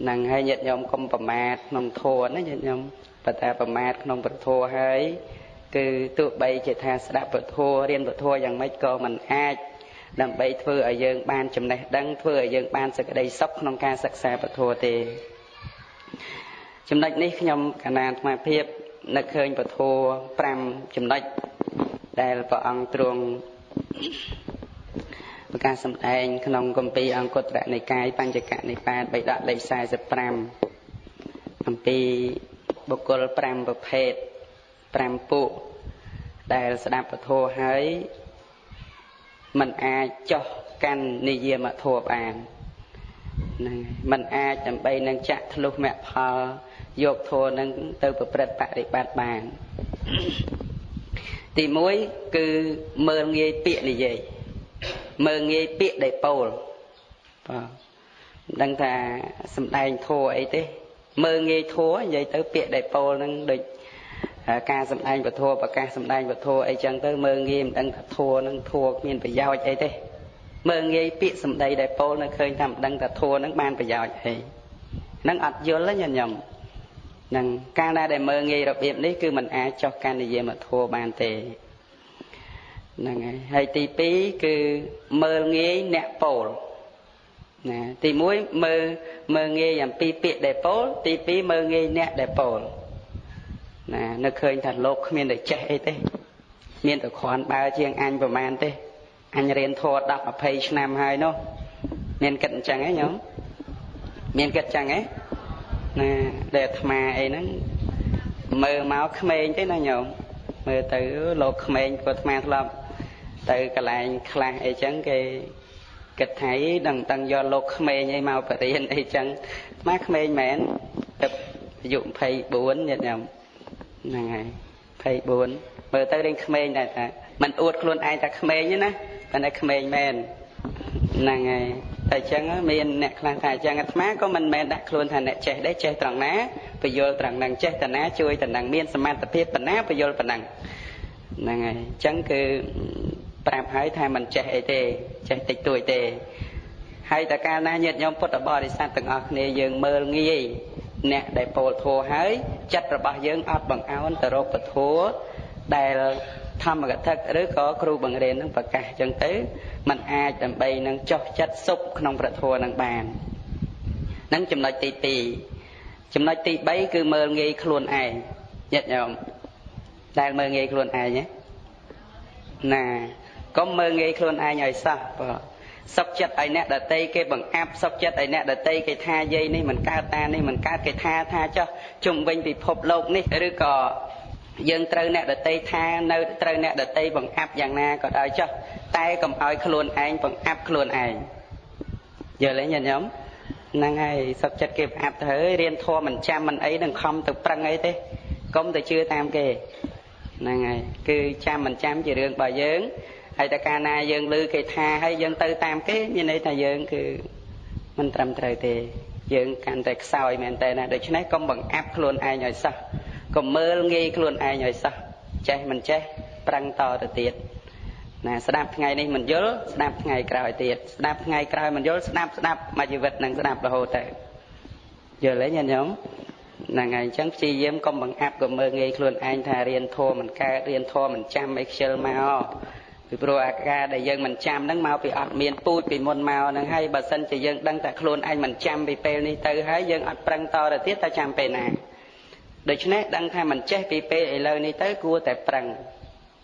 នឹងហើយញាតិញោមកុំប្រមាទក្នុងធម៌ណាញាតិញោមប៉ុន្តែប្រមាទក្នុងពធហើយគឺទោះបីជាថាស្ដាប់ពធរៀនពធយ៉ាងម៉េចក៏មិនអាចដើម្បីធ្វើឲ្យយើងបានចំណេះដឹងធ្វើឲ្យយើងបានសេចក្តីសុខក្នុងការសិក្សាពធទេ ចំណុចនេះខ្ញុំកណាអាត្មាភាពនឹកឃើញពធ5ចំណុចដែលព្រះអង្គទ្រង់ប្រកាសសម្ដែងក្នុងគម្ពីរអង្គត្រនិកាយបញ្ចកនិបាតបិដកលេខ45អំពីបុគ្គល5ប្រភេទ5ពួកដែលស្ដាប់ពធហើយมันអាចចោះកាន់និយមធម៌បាន ហ្នឹងมันអាចដើម្បីនឹងចាក់ធ្លុះមគ្គផលយកធម៌នឹងទៅប្រព្រឹត្តបរិបត្តិបានទី1គឺមើលងាយពាក្យនិយាយមើលងាយពាក្យដែលពោលបាទមិនដឹងថាសំដែងធัวអីទេមើលងាយធัวនិយាយទៅពាក្យដែលពោលនឹងដូចការសំដែងពធប្រកាសសំដែងពធអីចឹងទៅមើលងាយមិនដឹងថាធัวនឹងធัวមានប្រយោជន៍អីទេ មើលងាយពាក្យសំដីដែលពោលនៅឃើញថាមិនដឹងថាធัวនឹងបានប្រយោជន៍អីនឹងអត់យល់ទេញញឹមនឹងការដែលមើលងាយរបៀបនេះគឺมันអាចចោះកាន់និយមធัวបានទេហ្នឹងហើយហើយទី2គឺមើលងាយអ្នកពោលណាទី1មើលមើលងាយអំពីពាក្យដែលពោលទី2មើលងាយអ្នកដែលពោលណានឹកឃើញថាលោកគ្មានតែចេះអីទេ មានតែគ្រាន់បើជាងអញប្រមាណទេ អញរៀនធម៌10 20ឆ្នាំហើយនោះមានគិតអញ្ចឹងហ៎ញោមមានគិតអញ្ចឹងហ៎ណាដែលអាត្មាអីហ្នឹងមើលមកក្មេងទេណាញោមមើលទៅលោកក្មេងគាត់អាត្មាធ្លាប់ទៅកន្លែងខ្លះអីចឹងគេគិតថាដឹងតាំងយកលោកក្មេងអីមកបរៀនអីចឹងអាក្មេងមែនទៅអាយុ24ញាតិញោមហ្នឹងហើយ24មើលទៅរៀងក្មេងដែរតាមិនអួតខ្លួនឯងថាក្មេងទេណា ប៉ុន្តែក្មេងមែនហ្នឹងហើយតែអញ្ចឹងមានអ្នកខ្លះថាអញ្ចឹងអាត្មាក៏មិនមែនដាក់ខ្លួនថាអ្នកចេះដែរចេះត្រង់ណាបយលត្រង់ហ្នឹងចេះតាណាជួយតាណាមានសមត្ថភាពប៉ុណ្ណាបយលប៉ុណ្ណឹងហ្នឹងហើយអញ្ចឹងគឺប្រាប់ហើយថាមិនចេះអីទេចេះតិចតួចទេហើយតើកាលណាញាតិញោមពុទ្ធបរិស័ទទាំងអស់គ្នាយើងមើលងាយអ្នកដែលពោលធัวហើយចិត្តរបស់យើងអត់បង្អោនទៅរកពធัวដែល ធម្មកថាឬក៏គ្រូបង្រៀននឹងប្រកាសអញ្ចឹងទៅมันអាចដើម្បីនឹងចោះចិត្តសុខក្នុងព្រះធម៌នឹងបាននឹងចំណុចទី2ចំណុចទី3គឺមើលងាយខ្លួនឯងញាតិញោមដែលមើលងាយខ្លួនឯងណាកុំមើលងាយខ្លួនឯងឲ្យសោះបើសុខចិត្តឲ្យអ្នកដតីគេបង្អាប់សុខចិត្តឲ្យអ្នកដតីគេថាយាយនេះមិនកើតតានេះមិនកើតគេថាថាចោះជុំវិញពិភពលោកនេះឬក៏ យើងត្រូវអ្នកដតីថានៅត្រូវអ្នកដតីបង្អាប់យ៉ាងណាក៏ដោយចោះតែកុំឲ្យខ្លួនឯងបង្អាប់ខ្លួនឯងយល់ទេញាតិញោមហ្នឹងហើយសុខចិត្តគេបង្អាប់ទៅហើយរៀនធម៌មិនចាំមិនអីនឹងខំទៅប្រឹងអីទេកុំទៅជឿតាមគេហ្នឹងហើយគឺចាំមិនចាំជារឿងរបស់យើងហើយតែកាលណាយើងឮគេថាហើយយើងទៅតាមគេមានន័យថាយើងគឺមិនត្រឹមត្រូវទេយើងកាន់តែខ្សោយមែនតើណាដូច្នេះកុំបង្អាប់ខ្លួនឯងឲ្យសោះ កុំមើលងាយខ្លួនឯងឲ្យសោះចេះមិនចេះប្រឹងតទៅទៀតណាស្ដាប់ថ្ងៃនេះមិនយល់ស្ដាប់ថ្ងៃក្រោយទៀតស្ដាប់ថ្ងៃក្រោយមិនយល់ស្ដាប់ស្ដាប់មួយជីវិតនឹងស្ដាប់រហូតទៅយល់ទេញាតិញោមហ្នឹងហើយអញ្ចឹងព្យាយាមកុំបង្អាប់កុំមើលងាយខ្លួនឯងថារៀនធម៌មិនកើតរៀនធម៌មិនចាំអីខ្ជិលមកពីព្រោះអាការដែលយើងមិនចាំហ្នឹងមកពីអត់មានពូជពីមុនមកហ្នឹងហើយបើសិនជាយើងដឹងតែខ្លួនឯងមិនចាំពីពេលនេះទៅហើយយើងអត់ប្រឹងតទៅទៀតតើចាំពេលណា ដូច្នេះដឹងថាមិនចេះពីពេលឥឡូវនេះទៅគួរតែប្រឹង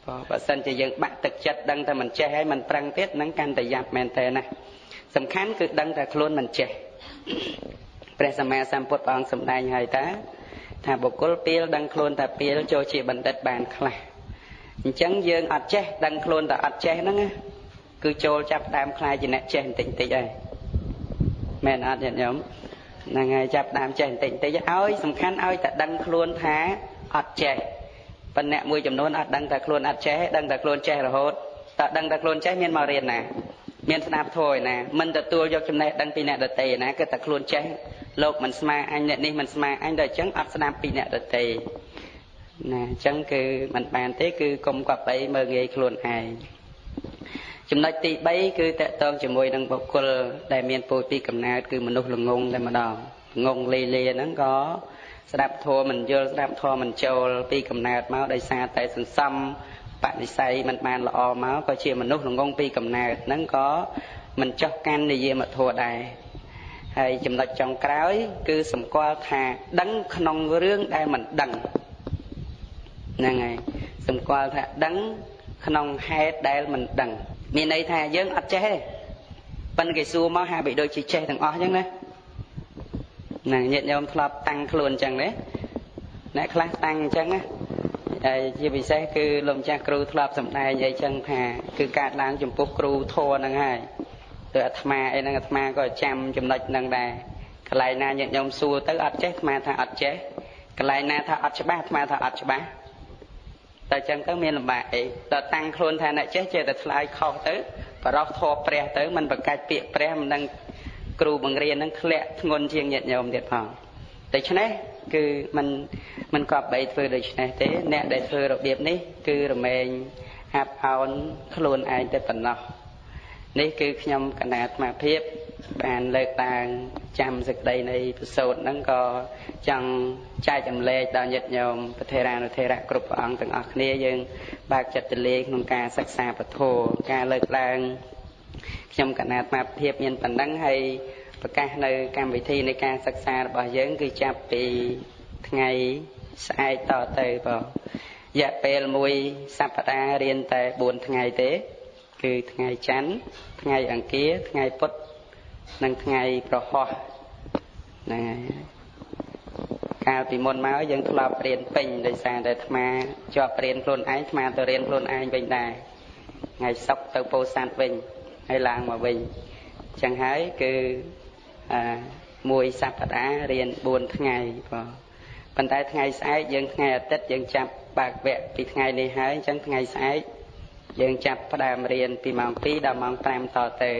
ព្រោះបើសិនជាយើងបាក់ទឹកចិត្តដឹងតែមិនចេះហើយមិនប្រឹងទៀតហ្នឹងកាន់តែយ៉ាប់មែនតើណាសំខាន់គឺដឹងតែខ្លួនមិនចេះព្រះសម្មាសម្ពុទ្ធព្រះអង្គសម្ដែងហើយតាថាបុគ្គលពីលដឹងខ្លួនតែពីលចូលជាបណ្ឌិតបានខ្លះអញ្ចឹងយើងអត់ចេះដឹងខ្លួនតែអត់ចេះហ្នឹងគឺចូលចាប់តាមខ្លាយជាអ្នកចេះបន្តិចបន្តិចហើយមែនអត់ញាតិញោម ហ្នឹងហើយចាប់តាមចេះបន្តិចបន្តិចឲ្យសំខាន់ឲ្យតែដឹងខ្លួនថាអត់ចេះប៉ុន្តែមួយចំនួនអត់ដឹងតែខ្លួនអត់ចេះដឹងតែខ្លួនចេះរហូតតើដឹងតែខ្លួនចេះមានមករៀនណាមានស្ដាប់ធម៌ឯណាមិនទទួលយកចំណេះដឹងពីអ្នកដតីឯណាគឺតែខ្លួនចេះលោកមិនស្មាអញអ្នកនេះមិនស្មាអញដល់អញ្ចឹងអត់ស្ដាប់ពីអ្នកដតីណាអញ្ចឹងគឺមិនបានទេគឺកុំកប់អីមើលងាយខ្លួនឯង ចំណុចទី3គឺតកតងជាមួយនឹងបុគ្គលដែលមានពូជពីកំណើតគឺមនុស្សល្ងងតែម្ដងងងលេលេហ្នឹងក៏ស្ដាប់ធម៌មិនយល់ស្ដាប់ធម៌មិនចូលពីកំណើតមកដោយសារតែសន្សំបនិស័យមិនបានល្អមកក៏ជាមនុស្សល្ងងពីកំណើតហ្នឹងក៏មិនចោះកាន់និយាមធម៌ដែរហើយចំណុចចុងក្រោយ គឺសម្គាល់ថាដឹងក្នុងរឿងដែលមិនដឹងហ្នឹងហើយសម្គាល់ថាដឹងក្នុងហេតុដែលមិនដឹង មានន័យថាយើងអត់ចេះទេប៉ិនគេសួរមកហាក់បីដូចជាចេះទាំងអស់អញ្ចឹងណាហ្នឹងញាតិញោមធ្លាប់តាំងខ្លួនអញ្ចឹងទេអ្នកខ្លះតាំងអញ្ចឹងណាហើយជាពិសេសគឺលោកម្ចាស់គ្រូធ្លាប់សម្ដែងអីចឹងថាគឺកើតឡើងចំពោះគ្រូធัวហ្នឹងហើយទៅអាត្មាអីហ្នឹងអាត្មាក៏ចាំចំណុចហ្នឹងដែរកន្លែងណាញាតិញោមសួរទៅអត់ចេះអាត្មាថាអត់ចេះកន្លែងណាថាអត់ច្បាស់អាត្មាថាអត់ច្បាស់ តែចឹងទៅមានលំបាកអីដល់តាំងខ្លួនថាអ្នកចេះចេះតែឆ្លើយខុសទៅបរោះធေါ်ព្រះទៅมันប្រកាច់ពាក្យព្រះមិនដឹងគ្រូបង្រៀននឹងធ្លាក់ធ្ងន់ជាងញាតិញោមទៀតផងដូច្នេះគឺมันมันគប្បីធ្វើដូច្នេះទេ អ្នកដែលធ្វើរបៀបនេះ គឺរមែងអាប់អោនខ្លួនឯងតែប៉ុណ្ណោះ នេះគឺខ្ញុំកណាអាត្មាភាព បានលើកឡើងចាំសេចក្តីនៃប្រសូតហ្នឹងក៏ចង់ចែកចម្លែកដល់ញាតិញោមប្រធេរានុធេរៈគ្រប់ព្រះអង្គទាំងអស់គ្នាយើង បើកចិត្តទលាយក្នុងការសិក្សាពធការលើកឡើងខ្ញុំកណាអាត្មាភាពមានប៉ុណ្ណឹងហើយប្រកាសនៅកម្មវិធីនៃការសិក្សារបស់យើង គឺចាប់ពីថ្ងៃស្អែកតទៅបងរយៈពេលមួយសប្តាហ៍រៀនតែ4ថ្ងៃទេ គឺថ្ងៃច័ន្ទថ្ងៃអង្គារថ្ងៃពុធនិងថ្ងៃប្រហោះហ្នឹងហើយកាលពីមុនមកយើងធ្លាប់រៀនពេញដោយសារតែអាត្មាជាប់រៀនខ្លួនឯងអាត្មាទៅរៀនខ្លួនឯងវិញដែរថ្ងៃសុក្រទៅពោធិ៍សាត់វិញហើយឡើងមកវិញអញ្ចឹងហើយគឺអាមួយសប្តាហ៍រៀន4ថ្ងៃបងប៉ុន្តែថ្ងៃស្អែកយើងថ្ងៃអាទិត្យយើងចាប់បើកវគ្គពីថ្ងៃនេះហើយអញ្ចឹងថ្ងៃស្អែក យើងចាប់ផ្ដើមរៀនពីម៉ោង2ដល់ម៉ោង5តទៅ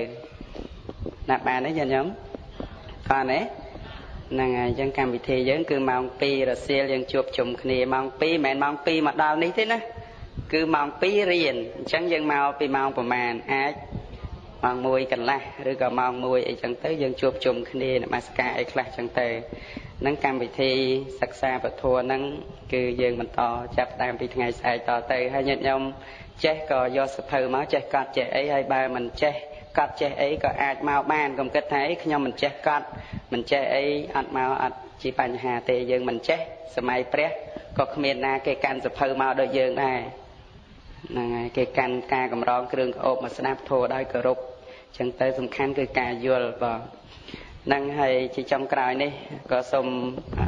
ណាបានទេញាតិញោមខនទេហ្នឹងហើយអញ្ចឹងកម្មវិធីយើងគឺម៉ោង2រសៀលយើងជួបជុំគ្នាម៉ោង2មិនមែនម៉ោង2មកដល់នេះទេណាគឺម៉ោង2រៀនអញ្ចឹងយើងមកពីម៉ោងប្រហែលអាចម៉ោង1កន្លះឬក៏ម៉ោង1អីចឹងទៅយើងជួបជុំគ្នានមស្ការអីខ្លះចឹងទៅនឹងកម្មវិធីសិក្សាពធហ្នឹងគឺយើងបន្តចាប់ដើមពីថ្ងៃស្អែកតទៅហើយញាតិញោម ចេះក៏យកសភៅមកចេះកត់ចេះអីហើយបើមិនចេះកត់ចេះអីក៏អាចមកបានកុំគិតថាអីខ្ញុំមិនចេះកត់មិនចេះអីអត់មកអត់ជាបញ្ហាទេយើងមិនចេះសម័យព្រះក៏គ្មានណាគេកាន់សភៅមកដូចយើងដែរហ្នឹងហើយគេកាន់ការកម្រងគ្រឿងក្អូបមកស្ដាប់ធម៌ដោយគោរពអញ្ចឹងទៅសំខាន់គឺការយល់បងនឹងហើយជាចំក្រោយនេះក៏សូម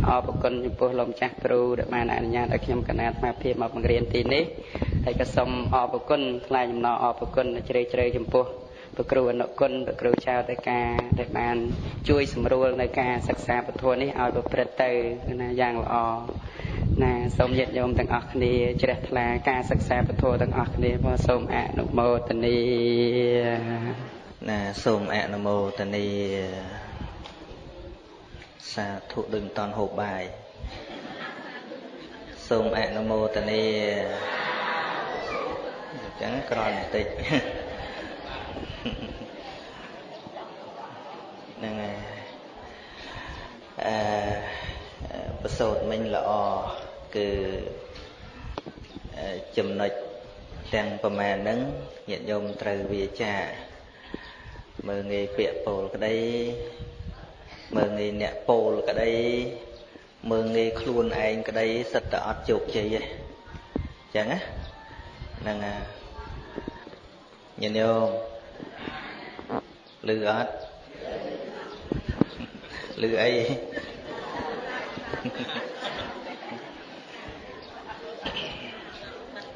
អរគុណចំពោះលោកម្ចាស់គ្រូដែលបានអនុញ្ញាតឲ្យខ្ញុំកណាត់មកភាពមកបង្រៀនទីនេះ ហើយក៏សូមអរគុណថ្លែងអំណរអរគុណជ្រាលជ្រៅចំពោះព្រះគ្រូអនុគុណព្រះគ្រូចៅតេការដែលបាន ជួយសម្រួលនៅការសិក្សាពធនេះឲ្យប្រព្រឹត្តទៅណាយ៉ាងល្អណាសូមញាតិញោមទាំងអស់គ្នាជ្រះថ្លាការសិក្សាពធទាំងអស់គ្នាផងសូមអនុមោទនីណាសូមអនុមោទនីសាធុដូចមិនតន់ហូបបាយសូមអនុមោទនីអញ្ចឹងក្រោយបន្តិចហ្នឹងហើយអឺប្រសូតមិញល្អគឺចំណុចទាំងប្រមាណហ្នឹងញាតិញោមត្រូវវាចាមើងងាយពាក្យពោលក្តីមើងងាយអ្នកពោលក្តីមើងងាយខ្លួនឯងក្តីសិតតែអត់ជោគជ័យទេអញ្ចឹងណាហ្នឹង ញាតិញោមឮអត់ឮអី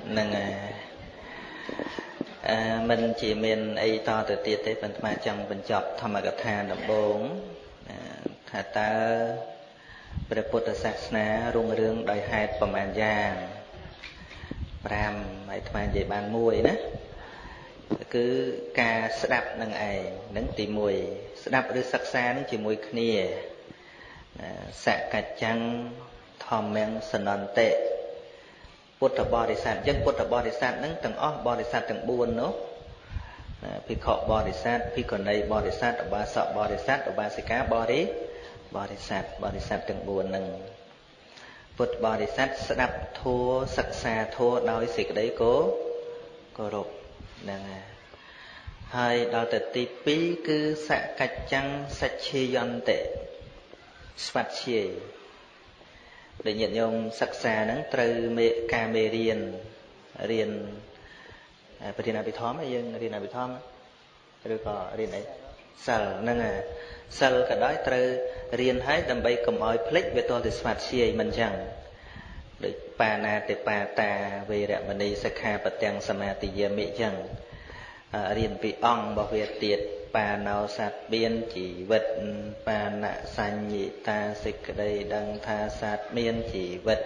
ហ្នឹងហើយអឺមិនជាមានអីតទៅទៀតទេប៉ុន្តែចង់បញ្ចប់ធម្មកថាដំបូងថាតើព្រះពុទ្ធសាសនារុងរឿងដោយហេតុប្រមាណយ៉ាង5ហើយថ្មនិយាយបានមួយណា គឺការស្ដាប់នឹងឯងនឹងទី1ស្ដាប់ឬសិក្សានឹងជាមួយគ្នាសកច្ចੰធម្មំសនន្តិពុទ្ធបរិស័ទអញ្ចឹងពុទ្ធបរិស័ទហ្នឹងទាំងអស់បរិស័ទទាំង4នោះភិក្ខុបរិស័ទភិក្ខុនីបរិស័ទឧបាសកបរិស័ទឧបាសិកាបរិបរិស័ទបរិស័ទទាំង4ហ្នឹងពុទ្ធបរិស័ទស្ដាប់ធัวសិក្សាធัวដោយសេចក្តីគោគោរព ហ្នឹងហើយហើយដល់ទៅទី2គឺសកច្ចੰសច្ឆេយន្តិស្វាត់ជាយដែលញាតិញោមសិក្សាហ្នឹងត្រូវមេការមេរៀនរៀនប្រធានអភិធម្មយើងរៀនអភិធម្មឬក៏រៀនអីសិលហ្នឹងសិលក៏ដោយត្រូវរៀនឲ្យដើម្បីកុំឲ្យភ្លេចវាទាល់តែស្វាត់ជាយមិនចឹងដូច បាណាតិបាតាវេរមណីសិក្ខាបទាំងសមាទិយាមិចឹងរៀនពីអង្គរបស់វាទៀតបាណោសត្វមានជីវិតបាណសញ្ញិតាសេចក្តីដឹងថាសត្វមានជីវិត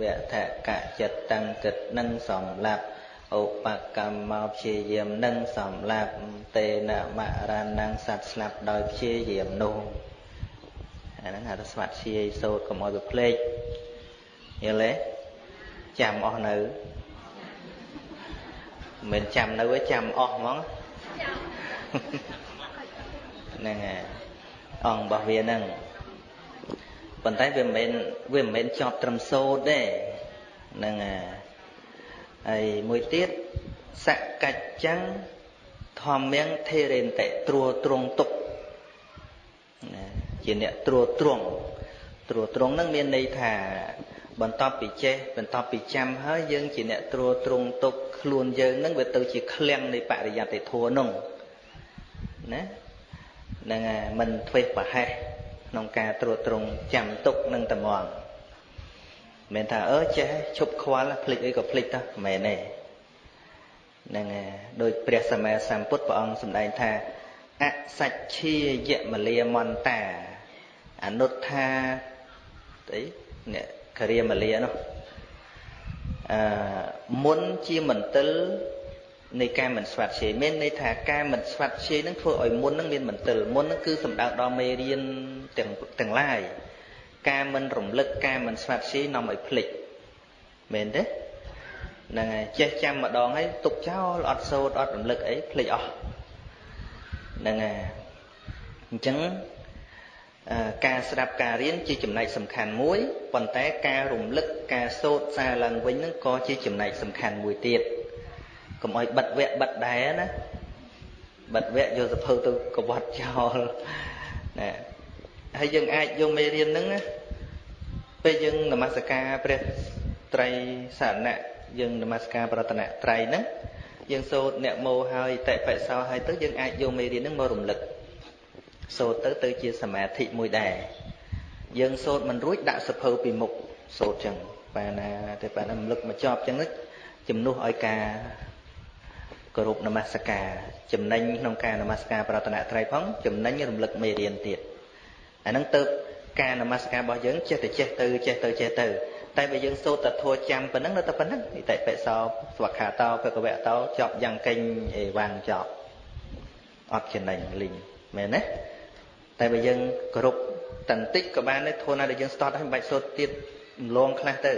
វថកចិត្តតាំងគិតនឹងសម្លាប់ឧបកម្មមកព្យាយាមនឹងសម្លាប់តេនមរណងសត្វស្លាប់ដោយព្យាយាមនោះអាហ្នឹងហៅថាស្វាត់ជាយសោតកុំឲ្យវាភ្លេចយល់ទេ ចាំអស់នៅមិនចាំនៅទេចាំអស់ហ្មងហ្នឹងហើយអង្គរបស់វាហ្នឹងប៉ុន្តែវាមិនមែនវាមិនមែនជាប់ត្រឹមសូត្រទេហ្នឹងហើយហើយមួយទៀតសកច្ចੰធម្មងធេរេនតិត្រួត្រងទុកណាជាអ្នកត្រួត្រងត្រួត្រងហ្នឹងមានន័យថា បន្ទាប់ពីចេះបន្ទាប់ពីចាំហើយយើងជាអ្នកត្រួតត្រងទុកខ្លួនយើងនឹងវាទៅជាឃ្លាំងនៃបរិយត្តិធម៌នោះណានឹងមិនធ្វេសប្រហែសក្នុងការត្រួតត្រងចាំទុកនឹងត្មងមិនថាអឺចេះឈប់ខ្វល់ភ្លេចអីក៏ភ្លេចទៅមិនមែនទេនឹងដោយព្រះសម្មាសម្ពុទ្ធព្រះអង្គសម្ដែងថាអសច្ឆាយមលាមន្តាអនុត្ថាអីអ្នក គរិយាមលានោះអឺមុនជាមន្ទិលនៃការមិនស្វាត់ជ័យមានន័យថាការមិនស្វាត់ជ័យនឹងធ្វើឲ្យមុននឹងមានមន្ទិលមុននឹងគឺសំដៅដល់មេរៀនទាំងទាំងឡាយការមិនរំលឹកការមិនស្វាត់ជ័យនាំឲ្យភ្លេចមែនទេហ្នឹងហើយចេះចាំម្ដងហើយទុកចោលអត់សូត្រអត់រំលឹកអីភ្លេចអស់ហ្នឹងហើយអញ្ចឹង ការស្ដាប់ការរៀនជាចំណែកសំខាន់មួយប៉ុន្តែការរំលឹកការសូត្រសារឡើងវិញនឹងក៏ជាចំណែកសំខាន់មួយទៀតកុំឲ្យបិទវគ្គបិទដែរណាបិទវគ្គយកសភៅទៅកវត្តចោលណាហើយយើងអាចយកមេរៀនហ្នឹងណាពេលយើងនមស្ការព្រះត្រៃសារណៈយើងនមស្ការប្រតនត្រ័យហ្នឹងយើងសូត្រអ្នកមោហើយតិបិសោហើយទៅយើងអាចយកមេរៀនហ្នឹងមករំលឹក សូត្រទៅទៅជាសមាធិមួយដែរយើងសូត្រមិនរួចដាក់សភៅពីមុខសូត្រចឹងបែរណាតែបែរណារំលឹកមកចប់ចឹងជំនួសឲ្យការគោរពនមស្ការចំណេញក្នុងការនមស្ការប្រតនត្រ័យផងចំណេញរំលឹកមេរៀនទៀតអាហ្នឹងទៅការនមស្ការរបស់យើងចេះតែចេះទៅចេះទៅចេះទៅតែបើយើងសូត្រតែធัวចាំប៉ុណ្ណឹងនៅតែប៉ុណ្ណឹងនិតិបិសោស្វខាតោភគវៈតោចប់យ៉ាងកេញអេវ៉ាងចប់អត់ចំណេញលីងមែនទេ តែបើយើងគ្រប់តន្តិចក៏បានដែរធួណាដែលយើងស្ទាត់ហើយមិនបាច់សូត្រទៀតលងខ្លះទៅ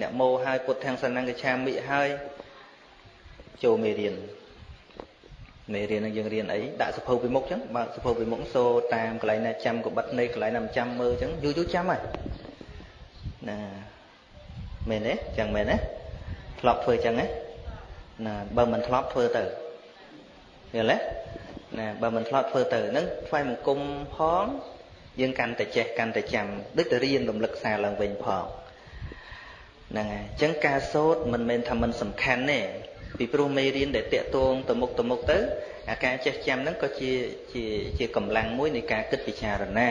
អ្នកមោហើយពុទ្ធទាំងសណ្ណង្កឆាមិហើយចូលមេរៀនមេរៀននឹងយើងរៀនអីដាក់សភៅពីមុខចឹងបើសភៅពីមុខសូតាមកន្លែងណាចាំក៏បិទនៃកន្លែងណាមិនចាំមើលចឹងយូរយូរចាំហើយណាមែនទេចឹងមែនទេធ្លាប់ធ្វើចឹងទេណាបើមិនធ្លាប់ធ្វើទៅយល់ទេ ណាបើមិនធ្លាប់ធ្វើទៅហ្នឹងថ្វាយបង្គំផងយើងកាន់តែចេះកាន់តែចាំដូចទៅរៀនរំលឹកសារឡើងវិញផងហ្នឹងហើយអញ្ចឹងការសូត្រមិនមែនថាមិនសំខាន់ទេពីព្រោះមេរៀនដែលតាក់ទងទៅមុខទៅមុខទៅអាការចេះចាំហ្នឹងក៏ជាជាជាកម្លាំងមួយនៃការគិតពិចារណា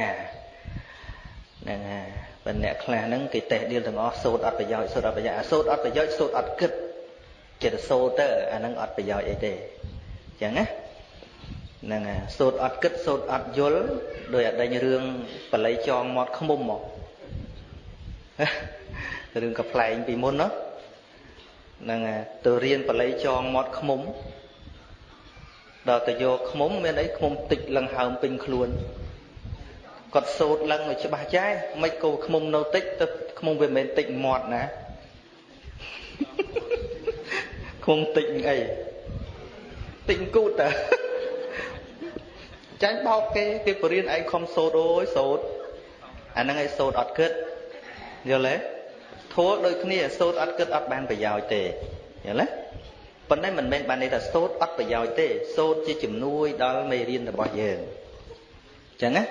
ហ្នឹងហើយបើអ្នកខ្លះហ្នឹងគេតេះដៀលទាំងអស់សូត្រអត់ប្រយោជន៍សូត្រអត់ប្រយោជន៍អាសូត្រអត់ប្រយោជន៍សូត្រអត់គិតចិត្តសូត្រទៅអាហ្នឹងអត់ប្រយោជន៍អីទេអញ្ចឹងណា ហ្នឹងហើយសូត្រអត់គិតសូត្រអត់យល់ដោយអដេញរឿងបល័យចងមាត់ខ្មុំមករឿងកំ pl ែងពីមុនណាហ្នឹងទៅរៀនបល័យចងមាត់ខ្មុំដល់ទៅយកខ្មុំមានអីខ្មុំតិចលឹងហើមពេញខ្លួនគាត់សូត្រលឹងឲ្យច្បាស់ចែមិនគោខ្មុំនៅតិចទៅខ្មុំវាមិនមែនតិចមាត់ណាខ្មុំតិចអីតិចគូតតើ ចាញ់បោកគេគេបរៀនឯងខំសូត្រអូយសូត្រអាហ្នឹងឯងសូត្រអត់គិតយល់ទេធัวដូចគ្នាសូត្រអត់គិតអត់បានប្រយោជន៍ទេយល់ទេប៉ុន្តែមិនមែនបានន័យថាសូត្រអត់ប្រយោជន៍ទេសូត្រជាជំនួយដល់មេរៀនរបស់យើងអញ្ចឹងណា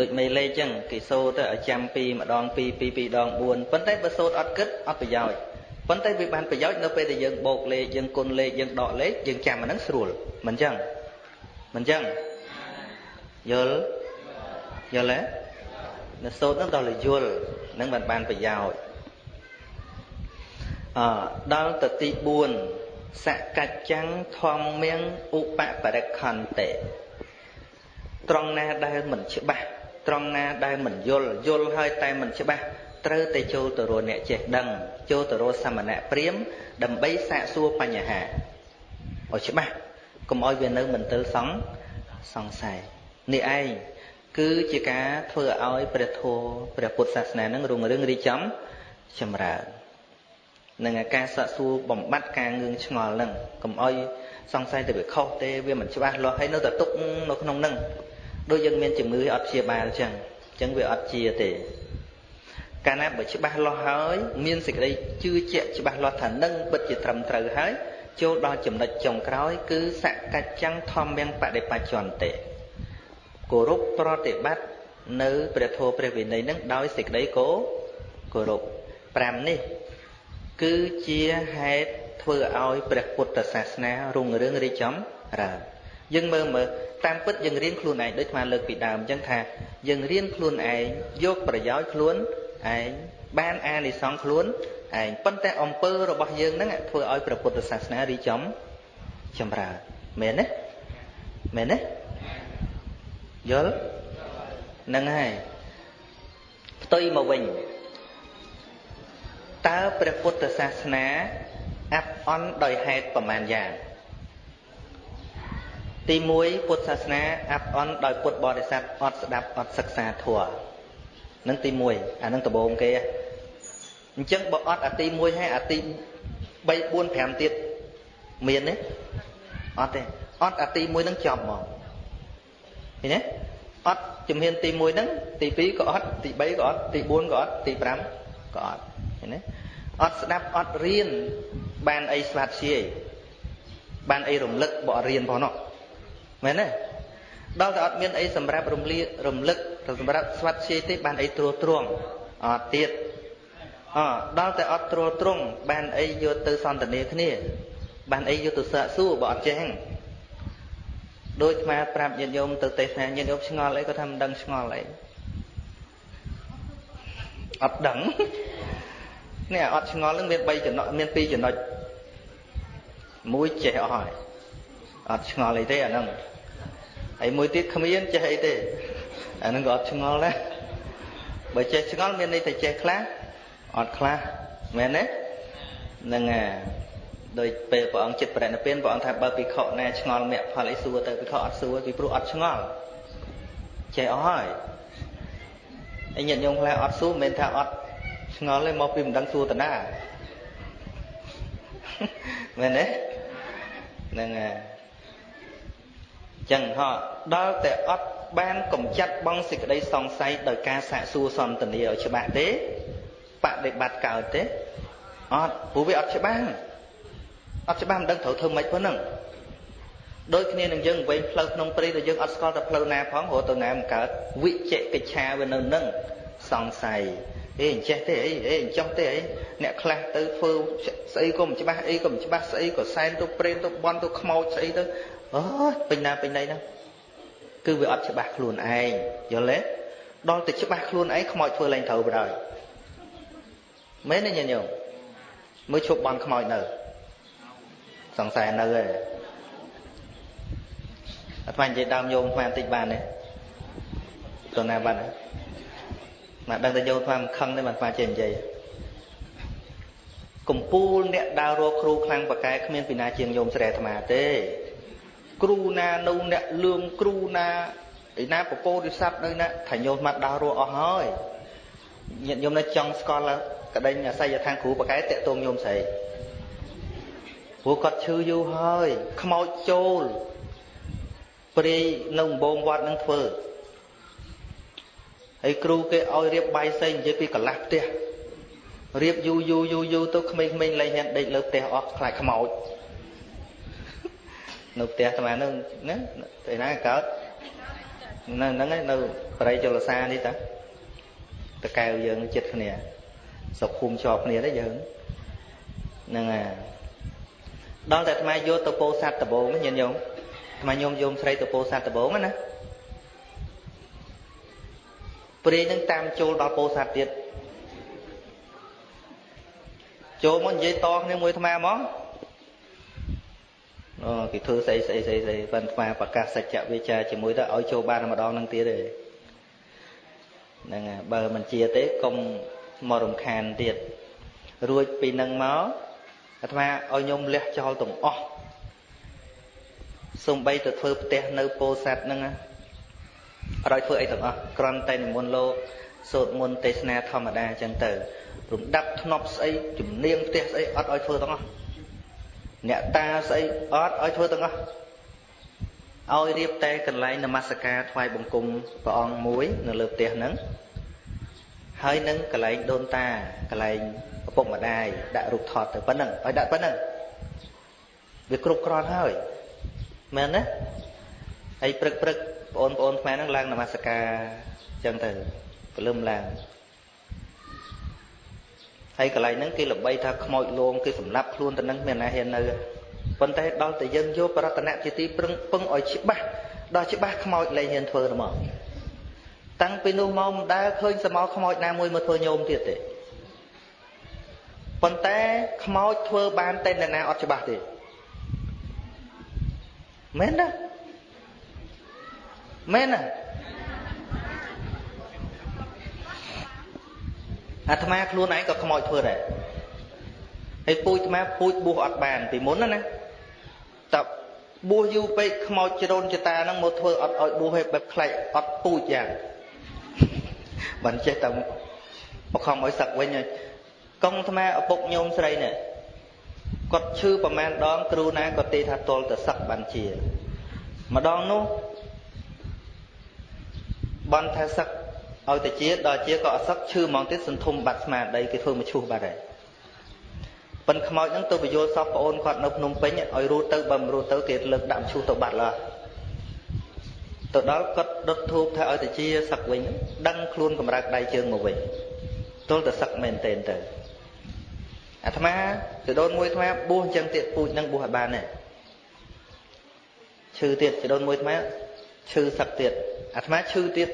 ដូចមេលេខអញ្ចឹងគេសូត្រទៅឲ្យចាំពីម្ដងពីរពីរពីរដង4ប៉ុន្តែបើសូត្រអត់គិតអត់ប្រយោជន៍ប៉ុន្តែវាបានប្រយោជន៍នៅពេលដែលយើងបូកលេខយើងគុណលេខយើងដកលេខយើងចាំអាហ្នឹងស្រួលមិនអញ្ចឹងមិនអញ្ចឹង យល់យល់ទេនៅសូត្រហ្នឹងដល់តែយល់នឹងបានបានប្រយោជន៍អដល់ទៅទី4សកច្ចੰធម្មៀងឧបបរិខន្តិត្រង់ណាដែលមិនច្បាស់ត្រង់ណាដែលមិនយល់យល់ហើយតែមិនច្បាស់ត្រូវតែចូលទៅរកអ្នកចេះដឹង ចូលទៅរកសមណៈព្រាមដើម្បីសាកសួរបញ្ហាឲ្យច្បាស់កុំឲ្យវានៅមន្ទិលសង្សង្ស័យ នេះឯងគឺជាការធ្វើឲ្យព្រះធម៌ព្រះពុទ្ធសាសនានឹងរុងរឿងរីចំចម្រើននឹងការសាកសួរបំបត្តិការងឿងឆ្ងល់នឹងកុំឲ្យសង្ស័យទៅវាខុសទេវាមិនច្បាស់លាស់ហើយនៅតែទុកនៅក្នុងនឹងដូចយើងមានជំងឺអត់ព្យាបាលអញ្ចឹងអញ្ចឹងវាអត់ជាទេកាលណាបើច្បាស់លាស់ហើយមានសេចក្តីជឿជាក់ច្បាស់លាស់ថានឹងពិតជាត្រឹមត្រូវហើយចូលដល់ចំណុចចុងក្រោយគឺសកច្ចੰធម្មំបដិបច្ចន្តិ គោរពប្រតិបត្តិនៅព្រះធម៌ព្រះវិន័យនឹងដោយសេចក្តីគោគោរព5នេះ គឺជាហេតុធ្វើឲ្យព្រះពុទ្ធសាសនារុងរឿងរីកចម្រើនយើងមើលមើលតាមពិតយើងរៀនខ្លួនឯងដូចស្មាលើកពីដើមអញ្ចឹងថាយើងរៀនខ្លួនឯងយកប្រយោជន៍ខ្លួនឯងបានអានិសង្ឃខ្លួនឯងប៉ុន្តែអំពើរបស់យើងហ្នឹងធ្វើឲ្យព្រះពុទ្ធសាសនារីចំចម្រើនមែនទេមែនទេ យល់ហ្នឹងហើយផ្ទុយមកវិញតើព្រះពុទ្ធសាសនាអាប់អន់ដោយហេតុប្រមាណយ៉ាងទី1ពុទ្ធសាសនាអាប់អន់ដោយពុទ្ធបរិស័ទអត់ស្ដាប់អត់សិក្សាធម៌នឹងទី1អានឹងដំបូងគេអញ្ចឹងបើអត់អាទី1ហើយអាទី3 4 5ទៀតមានទេអត់ទេអត់អាទី1នឹងចប់ហ្មង ឃើញទេអត់ជំហានទី1ហ្នឹងទី2ក៏អត់ទី3ក៏អត់ទី4ក៏អត់ទី5ក៏អត់ឃើញទេអត់ស្ដាប់អត់រៀនបានអីស្វាត់ជាយបានអីរំលឹកបករៀនផងនោះមែនទេដល់តែអត់មានអីសម្រាប់រំលារំលឹកសម្រាប់ស្វាត់ជាយទេបានអីត្រួតត្រងអត់ទៀតអដល់តែអត់ត្រួតត្រងបានអីយកទៅសន្ទនាគ្នាបានអីយកទៅសាកសួរបើអត់ចេះហ្នឹង ដូចអាប្រាប់ញាតិញោមទៅទេសនាញាតិញោមឆ្ងល់អីក៏ថាមិនដឹងឆ្ងល់អីអត់ដឹងនេះអត់ឆ្ងល់នឹងមាន3ចំណុចមាន2ចំណុចមួយចេះអស់ហើយអត់ឆ្ងល់អីទេអាហ្នឹងហើយមួយទៀតគ្មានចេះអីទេអាហ្នឹងក៏អត់ឆ្ងល់ដែរបើចេះឆ្ងល់មានន័យថាចេះខ្លះអត់ខ្លះមែនទេហ្នឹងហើយ ដោយពេលព្រះអង្គចិត្តប្រណិពានព្រះអង្គថាបើភិក្ខុណាឆ្ងល់មគ្គផលអីសួរទៅភិក្ខុអត់សួរពីព្រោះអត់ឆ្ងល់ចេះអស់ហើយអញញាតិញោមខ្លះអត់សួរមិនមែនថាអត់ឆ្ងល់ទេមកពីមិនដឹងសួរតាណាមែនទេហ្នឹងហើយចឹងហោះដល់តែអត់បានកំចាត់បងសេចក្តីសង្ស័យដោយការសាកសួរសន្ទនាឲ្យច្បាស់ទេបដិបត្តិកើតទេអត់ព្រោះវាអត់ច្បាស់ អត់ច្បាស់មិនដឹងត្រូវធ្វើម៉េចប៉ុណ្ណឹងដូចគ្នានឹងយើងវិញផ្លូវក្នុងព្រៃដែលយើងអត់ស្គាល់តែផ្លូវណាផងរត់ទៅណាមិនកើតវិជ្ជកិច្ឆាវានៅនឹងសង្ស័យអេអញ្ចេះទេអីអេអញ្ចោះទេអីអ្នកខ្លះទៅធ្វើស្អីក៏មិនច្បាស់អីក៏មិនច្បាស់ស្អីក៏សែនទៅព្រេនទៅបន់ទៅខ្មោចស្អីទៅអូពេញណាពេញណីហ្នឹងគឺវាអត់ច្បាស់ខ្លួនឯងយល់ទេដល់តែច្បាស់ខ្លួនឯងខ្មោចធ្វើឡើងត្រូវបណ្ដោយមែនទេញាតិញោមមើលឈប់បន់ខ្មោចនៅ សង្ស័យនៅឯអាត្មានិយាយដើមយោមអាត្មាបន្តិចបានទេទៅណាបានទេមកដឹងតែយោមអាត្មាមិនខឹងទេអាត្មាចេះនិយាយកំពូលអ្នកដើររកគ្រូខ្លាំងបកែគ្មានពីណាជាងយោមស្រែអាត្មាទេ គ្រូណានៅអ្នកលឿងគ្រូណាឯណាពពោធិស័ព្ទនៅណាថាញោមមកដើររកអស់ហើយញាតិញោមនៅចង់ស្គាល់កដេញអាស័យឋានគ្រូបកែតាក់ទងញោមស្រី ព្រោះគាត់ឈឺយូរហើយខ្មោចចូលព្រាយនៅដំបងវត្តនឹងធ្វើហើយគ្រូគេឲ្យរៀបបាយសីនិយាយពីកន្លះផ្ទះរៀបយូរយូរយូរយូរទៅក្មេងៗលែងហ៊ានដេកលើផ្ទះអស់ខ្លាចខ្មោចនៅផ្ទះស្មានហ្នឹងណាពេលណាកើតនៅហ្នឹងនៅបរិយចលសានេះតាតកែវយើងចិត្តគ្នាសុខភូមិជាប់គ្នាទេយើងហ្នឹងហើយ ដល់តែអាត្មាយកទៅពោស័តដបងញាតិញោមអាត្មាញោមយមស្រីទៅពោស័តដបងណាព្រាយនឹងតាមចូលដល់ពោស័តទៀតចូលមកនិយាយតគ្នាមួយអាត្មាមកអូគេធ្វើស្អីស្អីស្អីស្អីប៉ុន្តែអាត្មាប្រកាសសច្ចវិជ្ជាជាមួយទៅឲ្យចូលបានម្ដងនឹងទៀតទេហ្នឹងហើយបើមិនជាទេកុំមករំខានទៀតរួចពីនឹងមក អាត្មាឲ្យញោមលះចោលទាំងអស់សំបីទៅធ្វើផ្ទះនៅពោធិ៍សាត់ហ្នឹងអត់ឲ្យធ្វើអីទាំងអស់គ្រាន់តែនិមន្តលោកសូត្រមន្តទេសនាធម្មតាអញ្ចឹងទៅរំដាប់ធ្នប់ស្អីជំនាញផ្ទះស្អីអត់ឲ្យធ្វើទាំងអស់អ្នកតាស្អីអត់ឲ្យធ្វើទាំងអស់ឲ្យរៀបតែកន្លែងនមស្ការថ្វាយបង្គំព្រះអង្គមួយ នៅលើផ្ទះហ្នឹងហើយនឹងកន្លែងដូនតាកន្លែងឪ ពុកម្ដាយដាក់រូបថតទៅប៉ុណ្ណឹងឲ្យដាក់ប៉ុណ្ណឹងវាគ្រប់គ្រាន់ហើយមែនណាហើយព្រឹកព្រឹកបងប្អូនខ្មែរហ្នឹងឡើងនមស្ការអញ្ចឹងទៅព្រលឹមឡើងហើយកន្លែងហ្នឹងគេល្បីថាខ្មោចលងគេសម្លាប់ខ្លួនទៅនឹងមានណាហ៊ាននៅប៉ុន្តែដល់តែយើងយកប្រតនៈជាទីប្រឹងពឹងឲ្យច្បាស់ដល់ច្បាស់ខ្មោចលែងហ៊ានធ្វើទៅមកតាំងពីនោះមកមិនដែលឃើញសមោខ្មោចណាមួយមកធ្វើញោមទៀតទេ ប៉ុន្តែខ្មោចធ្វើបានតែនរណាអត់ច្បាស់ទេមែនណាមែនណាអាត្មាខ្លួនឯងក៏ខ្មោចធ្វើដែរហើយពូជអាត្មាពូជបួសអត់បានពីមុនណាណាតើបួសយូរពេកខ្មោចជ្រូនចតាហ្នឹងមកធ្វើអត់ឲ្យបួសឲ្យបែបខ្លាចអត់ពូជយ៉ាងមិនចេះតែបខំឲ្យសឹកវិញហើយ កងអាត្មាឪពុកញោមស្រីនេះគាត់ឈឺប្រមាណដង គ្រូណាក៏ទេថាទល់ទៅសឹកបានជា ម្ដងនោះបន់ថាសឹកឲ្យតែជាដល់ជាក៏អសឹកឈឺហ្មងទៀតសន្ធុំបាត់ស្មារតីគេធ្វើមកឈូសបាត់ហើយប៉ិនខ្មោចហ្នឹងទៅបញ្យល់សពប្អូនគាត់នៅភ្នំពេញឲ្យរੂទៅបើមិនរੂទៅគេលើកដាក់ឈូសទៅបាត់ឡើយទៅដល់គាត់ដុតធូបថាឲ្យតែជាសឹកវិញដឹងខ្លួនកម្រើកដៃជើងមកវិញទល់តែសឹកមែនទែនទៅ អាត្មាចដូនមួយអាត្មាបួសអញ្ចឹងទៀតពូជនឹងបួសឲ្យបានដែរឈឺទៀតចដូនមួយអាត្មាឈឺសឹកទៀតអាត្មាឈឺទៀត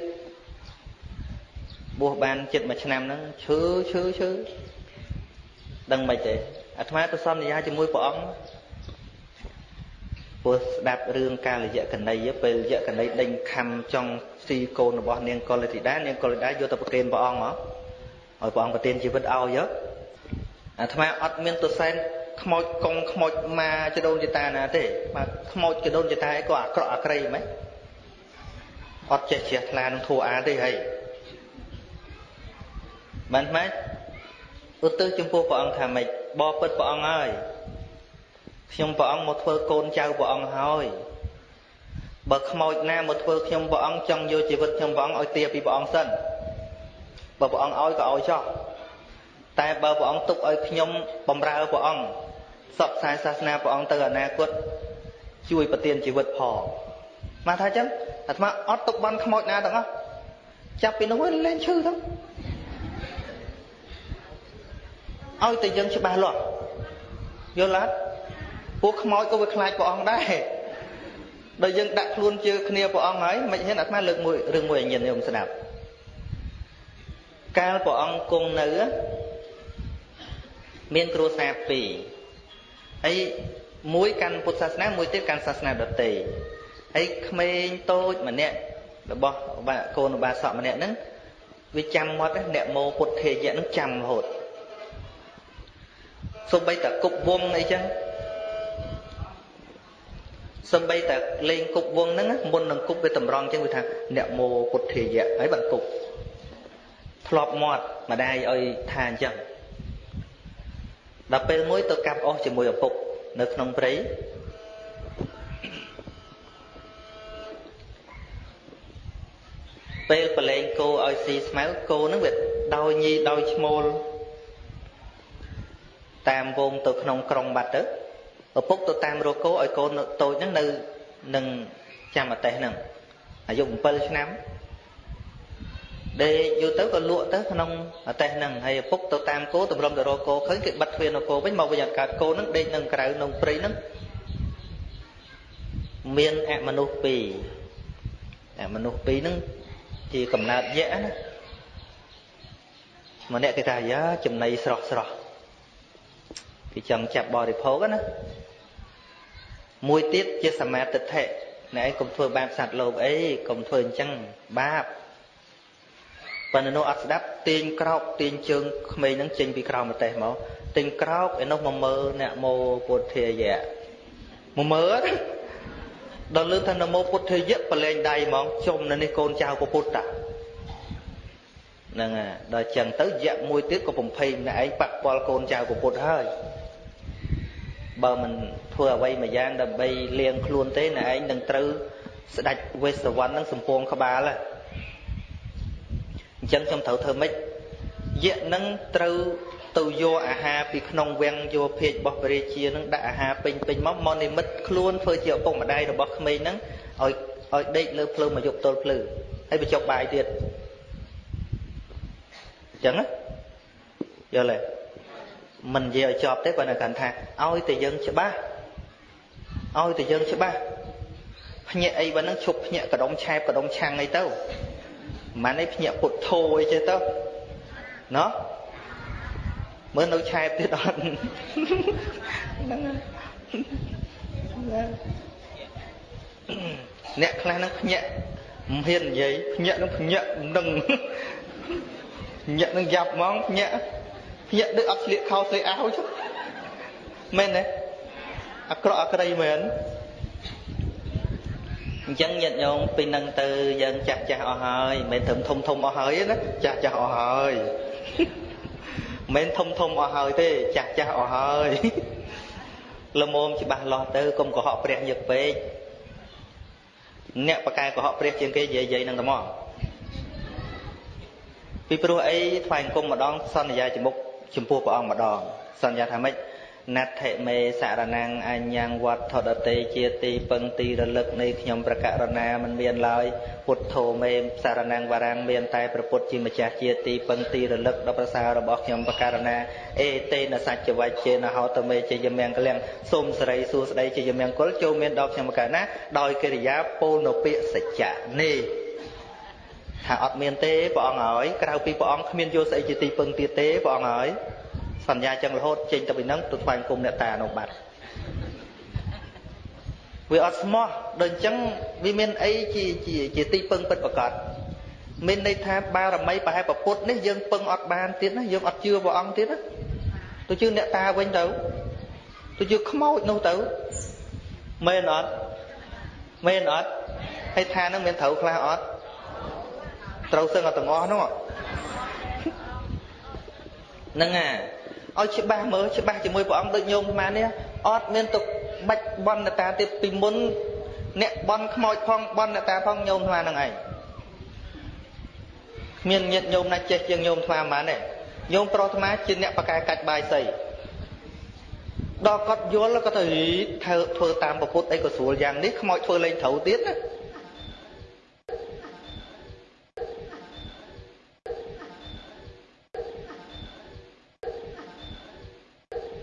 បួសបានចិត្តមួយឆ្នាំហ្នឹងឈឺឈឺឈឺដឹងមិនទេអាត្មាទៅសន្យាជាមួយព្រះអង្គព្រោះស្ដាប់រឿងកាលយៈកណីពេលយៈកណីដេញខំចង់ស៊ីកូនរបស់នាងកុលធីតានាងកុលធីតាយកទៅប្រគេនព្រះអង្គមកឲ្យព្រះអង្គប្រទានជីវិតឲ្យ អាត្មាអត់មានទៅសែនខ្មោចកងខ្មោចមកចដូនចតាណាទេបាទខ្មោចចដូនចតាឯងក៏អាក្រក់អាក្រៃហ្មងអត់ចេះជ្រះថ្លានឹងធัวអាទេហីបានម៉េចឧទ្ទិសចំពោះព្រះអង្គថាម៉េចបបពិតព្រះអង្គហើយខ្ញុំព្រះអង្គមកធ្វើកូនចៅព្រះអង្គហើយបើខ្មោចណាមកធ្វើខ្ញុំព្រះអង្គចង់យកជីវិតខ្ញុំព្រះអង្គឲ្យទាពីព្រះអង្គសិនបើព្រះអង្គឲ្យក៏ឲ្យចោះ តែបើព្រះអង្គទុកឲ្យខ្ញុំបំរើព្រះអង្គសពខ្សែសាសនាព្រះអង្គទៅអនាគតជួយប្រទានជីវិតផងមកថាអញ្ចឹងអាត្មាអត់ទុកបន់ខ្មោចណាទាំងអស់ចាប់ពីនោះលេងឈឺទៅឲ្យតែយើងច្បាស់លាស់យល់អត់ពួកខ្មោចក៏វាខ្លាចព្រះអង្គដែរដល់យើងដាក់ខ្លួនជើគ្នាព្រះអង្គហើយមិនហ៊ានអាត្មាលើកមួយរឿងមួយឲ្យញាតិញោមស្ដាប់កាលព្រះអង្គគង់នៅ មានគ្រួសារពីរហើយមួយកាន់ពុទ្ធសាសនាមួយទៀតកាន់សាសនាដទៃហើយក្មេងតូចម្នាក់របស់កូនឧបាសកម្នាក់ហ្នឹងវាចាំមាត់អ្នកមោពុទ្ធេយៈហ្នឹងចាំរហូតសំបីតែគប់វងអីចឹងសំបីតែលេងគប់វងហ្នឹងមុននឹងគប់វាតម្រង់ចឹងវាថាអ្នកមោពុទ្ធេយៈហើយបានគប់ធ្លាប់មាត់ម្ដាយឲ្យថាអញ្ចឹង ដល់ពេលមួយទៅកាប់អស់ជាមួយឪពុកនៅក្នុងព្រៃពេលប្រឡែងគោឲ្យស៊ីស្មៅគោនឹងវាដោយញីដោយឈ្មោលតាមវងទៅក្នុងក្រុងបាត់ទៅឪពុកទៅតាមរកគោឲ្យកូនតូចហ្នឹងនៅនឹងចាំអតេះហ្នឹងអាយុ7ឆ្នាំ ដេកយូរទៅក៏លក់ទៅក្នុងអតេះហ្នឹងហើយឪពុកទៅតាមគោតម្រុំទៅរកគោឃើញគេបិទទ្វារនៅគោវិញមកវិញអត់កើតគោហ្នឹងដេកនៅក្រៅក្នុងព្រៃហ្នឹងមានអមនុស្សពីរអមនុស្សពីរហ្នឹងជាកំណើតយៈណាម្នាក់គេថាយ៉ាចំណៃស្រស់ស្រស់គេចង់ចាប់បរិភោគណាមួយទៀតជាសមាទិដ្ឋិណែឯងកុំធ្វើបាបសត្វលោកអីកុំធ្វើអញ្ចឹងបាប ប៉ុន្តែនោះអត់ស្ដាប់ទាញក្រោកទាញជើងក្មេងហ្នឹងចេញពីក្រោមប្រទេសមកទាញក្រោកឯនោះមកមើលអ្នកមោពុទ្ធាយៈមកមើលដល់លឺថានមោពុទ្ធាយៈប្រឡែងដៃហ្មងជុំនៅនេះកូនចៅពុទ្ធតាហ្នឹងហើយដល់ចឹងទៅយៈមួយទៀតក៏បំភ័យម្នាក់ឯងប៉ះពាល់កូនចៅពុទ្ធហើយបើមិនធ្វើអ្វីមួយយ៉ាងដើម្បីលៀងខ្លួនទេណែឯងនឹងត្រូវស្ដាច់វេសវណ្ណនឹងសំពងក្បាលហ្នឹងអ ញ្ចឹងខ្ញុំត្រូវធ្វើម៉េចយៈនឹងត្រូវទៅយកអាហារពីក្នុងវាំងយកភេករបស់ព្រះរាជានឹងដាក់អាហារពេញពេញមកមកនិមិត្តខ្លួនធ្វើជាឪពុកម្ដាយរបស់ក្មេងហ្នឹងឲ្យឲ្យដេកលើភ្លើងមកយកទល់ភ្លឺហើយបញ្ចុកបាយទៀតអញ្ចឹងណាយល់ទេមិននិយាយឲ្យចប់ទេប៉ុន្តែគាត់ថាឲ្យតែយើងច្បាស់ឲ្យតែយើងច្បាស់ភ្ញាក់អីបើនឹងឈប់ភ្ញាក់កដុំឆែបកដុំឆាំងអីទៅ មិនឯងភ្ញាក់ពុទ្ធោអីចេះទៅណោះមើលនៅឆែបទៀតអត់ហ្នឹងអ្នកខ្លះនឹងភ្ញាក់មិនហ៊ាននិយាយភ្ញាក់នឹងភ្ញាក់នឹងភ្ញាក់នឹងយ៉ាប់ហ្មងភ្ញាក់ភ្ញាក់ដូចអត់ស្លៀកខោស្រីអាវចុះមែនទេអាក្រក់អាក្រីមែន អញ្ចឹងញាតិញោមពីនឹងទៅយើងចាស់ចាស់អស់ហើយមិនមែនត្រឹមធំធំអស់ហើយណាចាស់ចាស់អស់ហើយមិនមែនធំធំអស់ហើយទេចាស់ចាស់អស់ហើយល្មមច្បាស់លាស់ទៅកុំកុហកព្រះញឹកពេកអ្នកបកកែកុហកព្រះជាងគេនិយាយយាយនឹងតែមកពីព្រោះអីថ្វាយអង្គមម្ដងសន្យាចំមុខចំពោះព្រះអង្គម្ដងសន្យាថាម៉េច ណដ្ឋិមេសារណងអញ្ញងវត្តដតេជាទីពឹងទីរលឹកនៃខ្ញុំប្រករណាមិនមានឡើយពុទ្ធោមេសារណងវរាំងមានតែព្រះពុទ្ធជាម្ចាស់ជាទីពឹងទីរលឹកដ៏ប្រសើររបស់ខ្ញុំប្រករណាអេតេនសច្ចវច្ចេនហោតមេជាយមង្គលៀងសូមសរីសួស្ដីជាយមង្គលចូលមានដល់ខ្ញុំប្រករណាដោយកិរិយាពោលនៅពាក្យសច្ចៈនេះថាអត់មានទេព្រះអង្គហើយក្រៅពីព្រះអង្គគ្មានយកស្អីជាទីពឹងទៀតទេព្រះអង្គហើយ សន្យាចឹងរហូតចេញទៅពីហ្នឹងទៅថ្វាយគុំអ្នកតានៅបាត់វាអត់ស្មោះដូចអញ្ចឹងវាមានអីជាជាជាទីពឹងពិតប្រកបមានន័យថាបារមីប្រហែលប្រពុតនេះយើងពឹងអត់បានទៀតណាយើងអត់ជឿព្រះអង្គទៀតណាទៅជឿអ្នកតាវិញទៅទៅជឿខ្មោចនោះទៅមែនអត់មែនអត់ហើយថានឹងមានត្រូវខ្លះអត់ត្រូវសឹងអត់ទាំងអស់នោះហ្នឹងអា ឲ្យច្បាស់មើលច្បាស់ជាមួយព្រះអង្គដូចញោមស្មាននេះអត់មានទុកបាច់បន់តាទៀតពីមុនអ្នកបន់ខ្មោចផងបន់តាផងញោមស្មានហ្នឹងឯងគ្មានញាតញោមណាចេះជាងញោមស្មានហ្មងទេញោមប្រុសស្មាជាអ្នកបកកែកាច់បាយសីដល់គាត់យល់គាត់ទៅធ្វើតាមពុទ្ធអីក៏ស្រួលយ៉ាងនេះខ្មោចធ្វើលេងត្រូវទៀតណា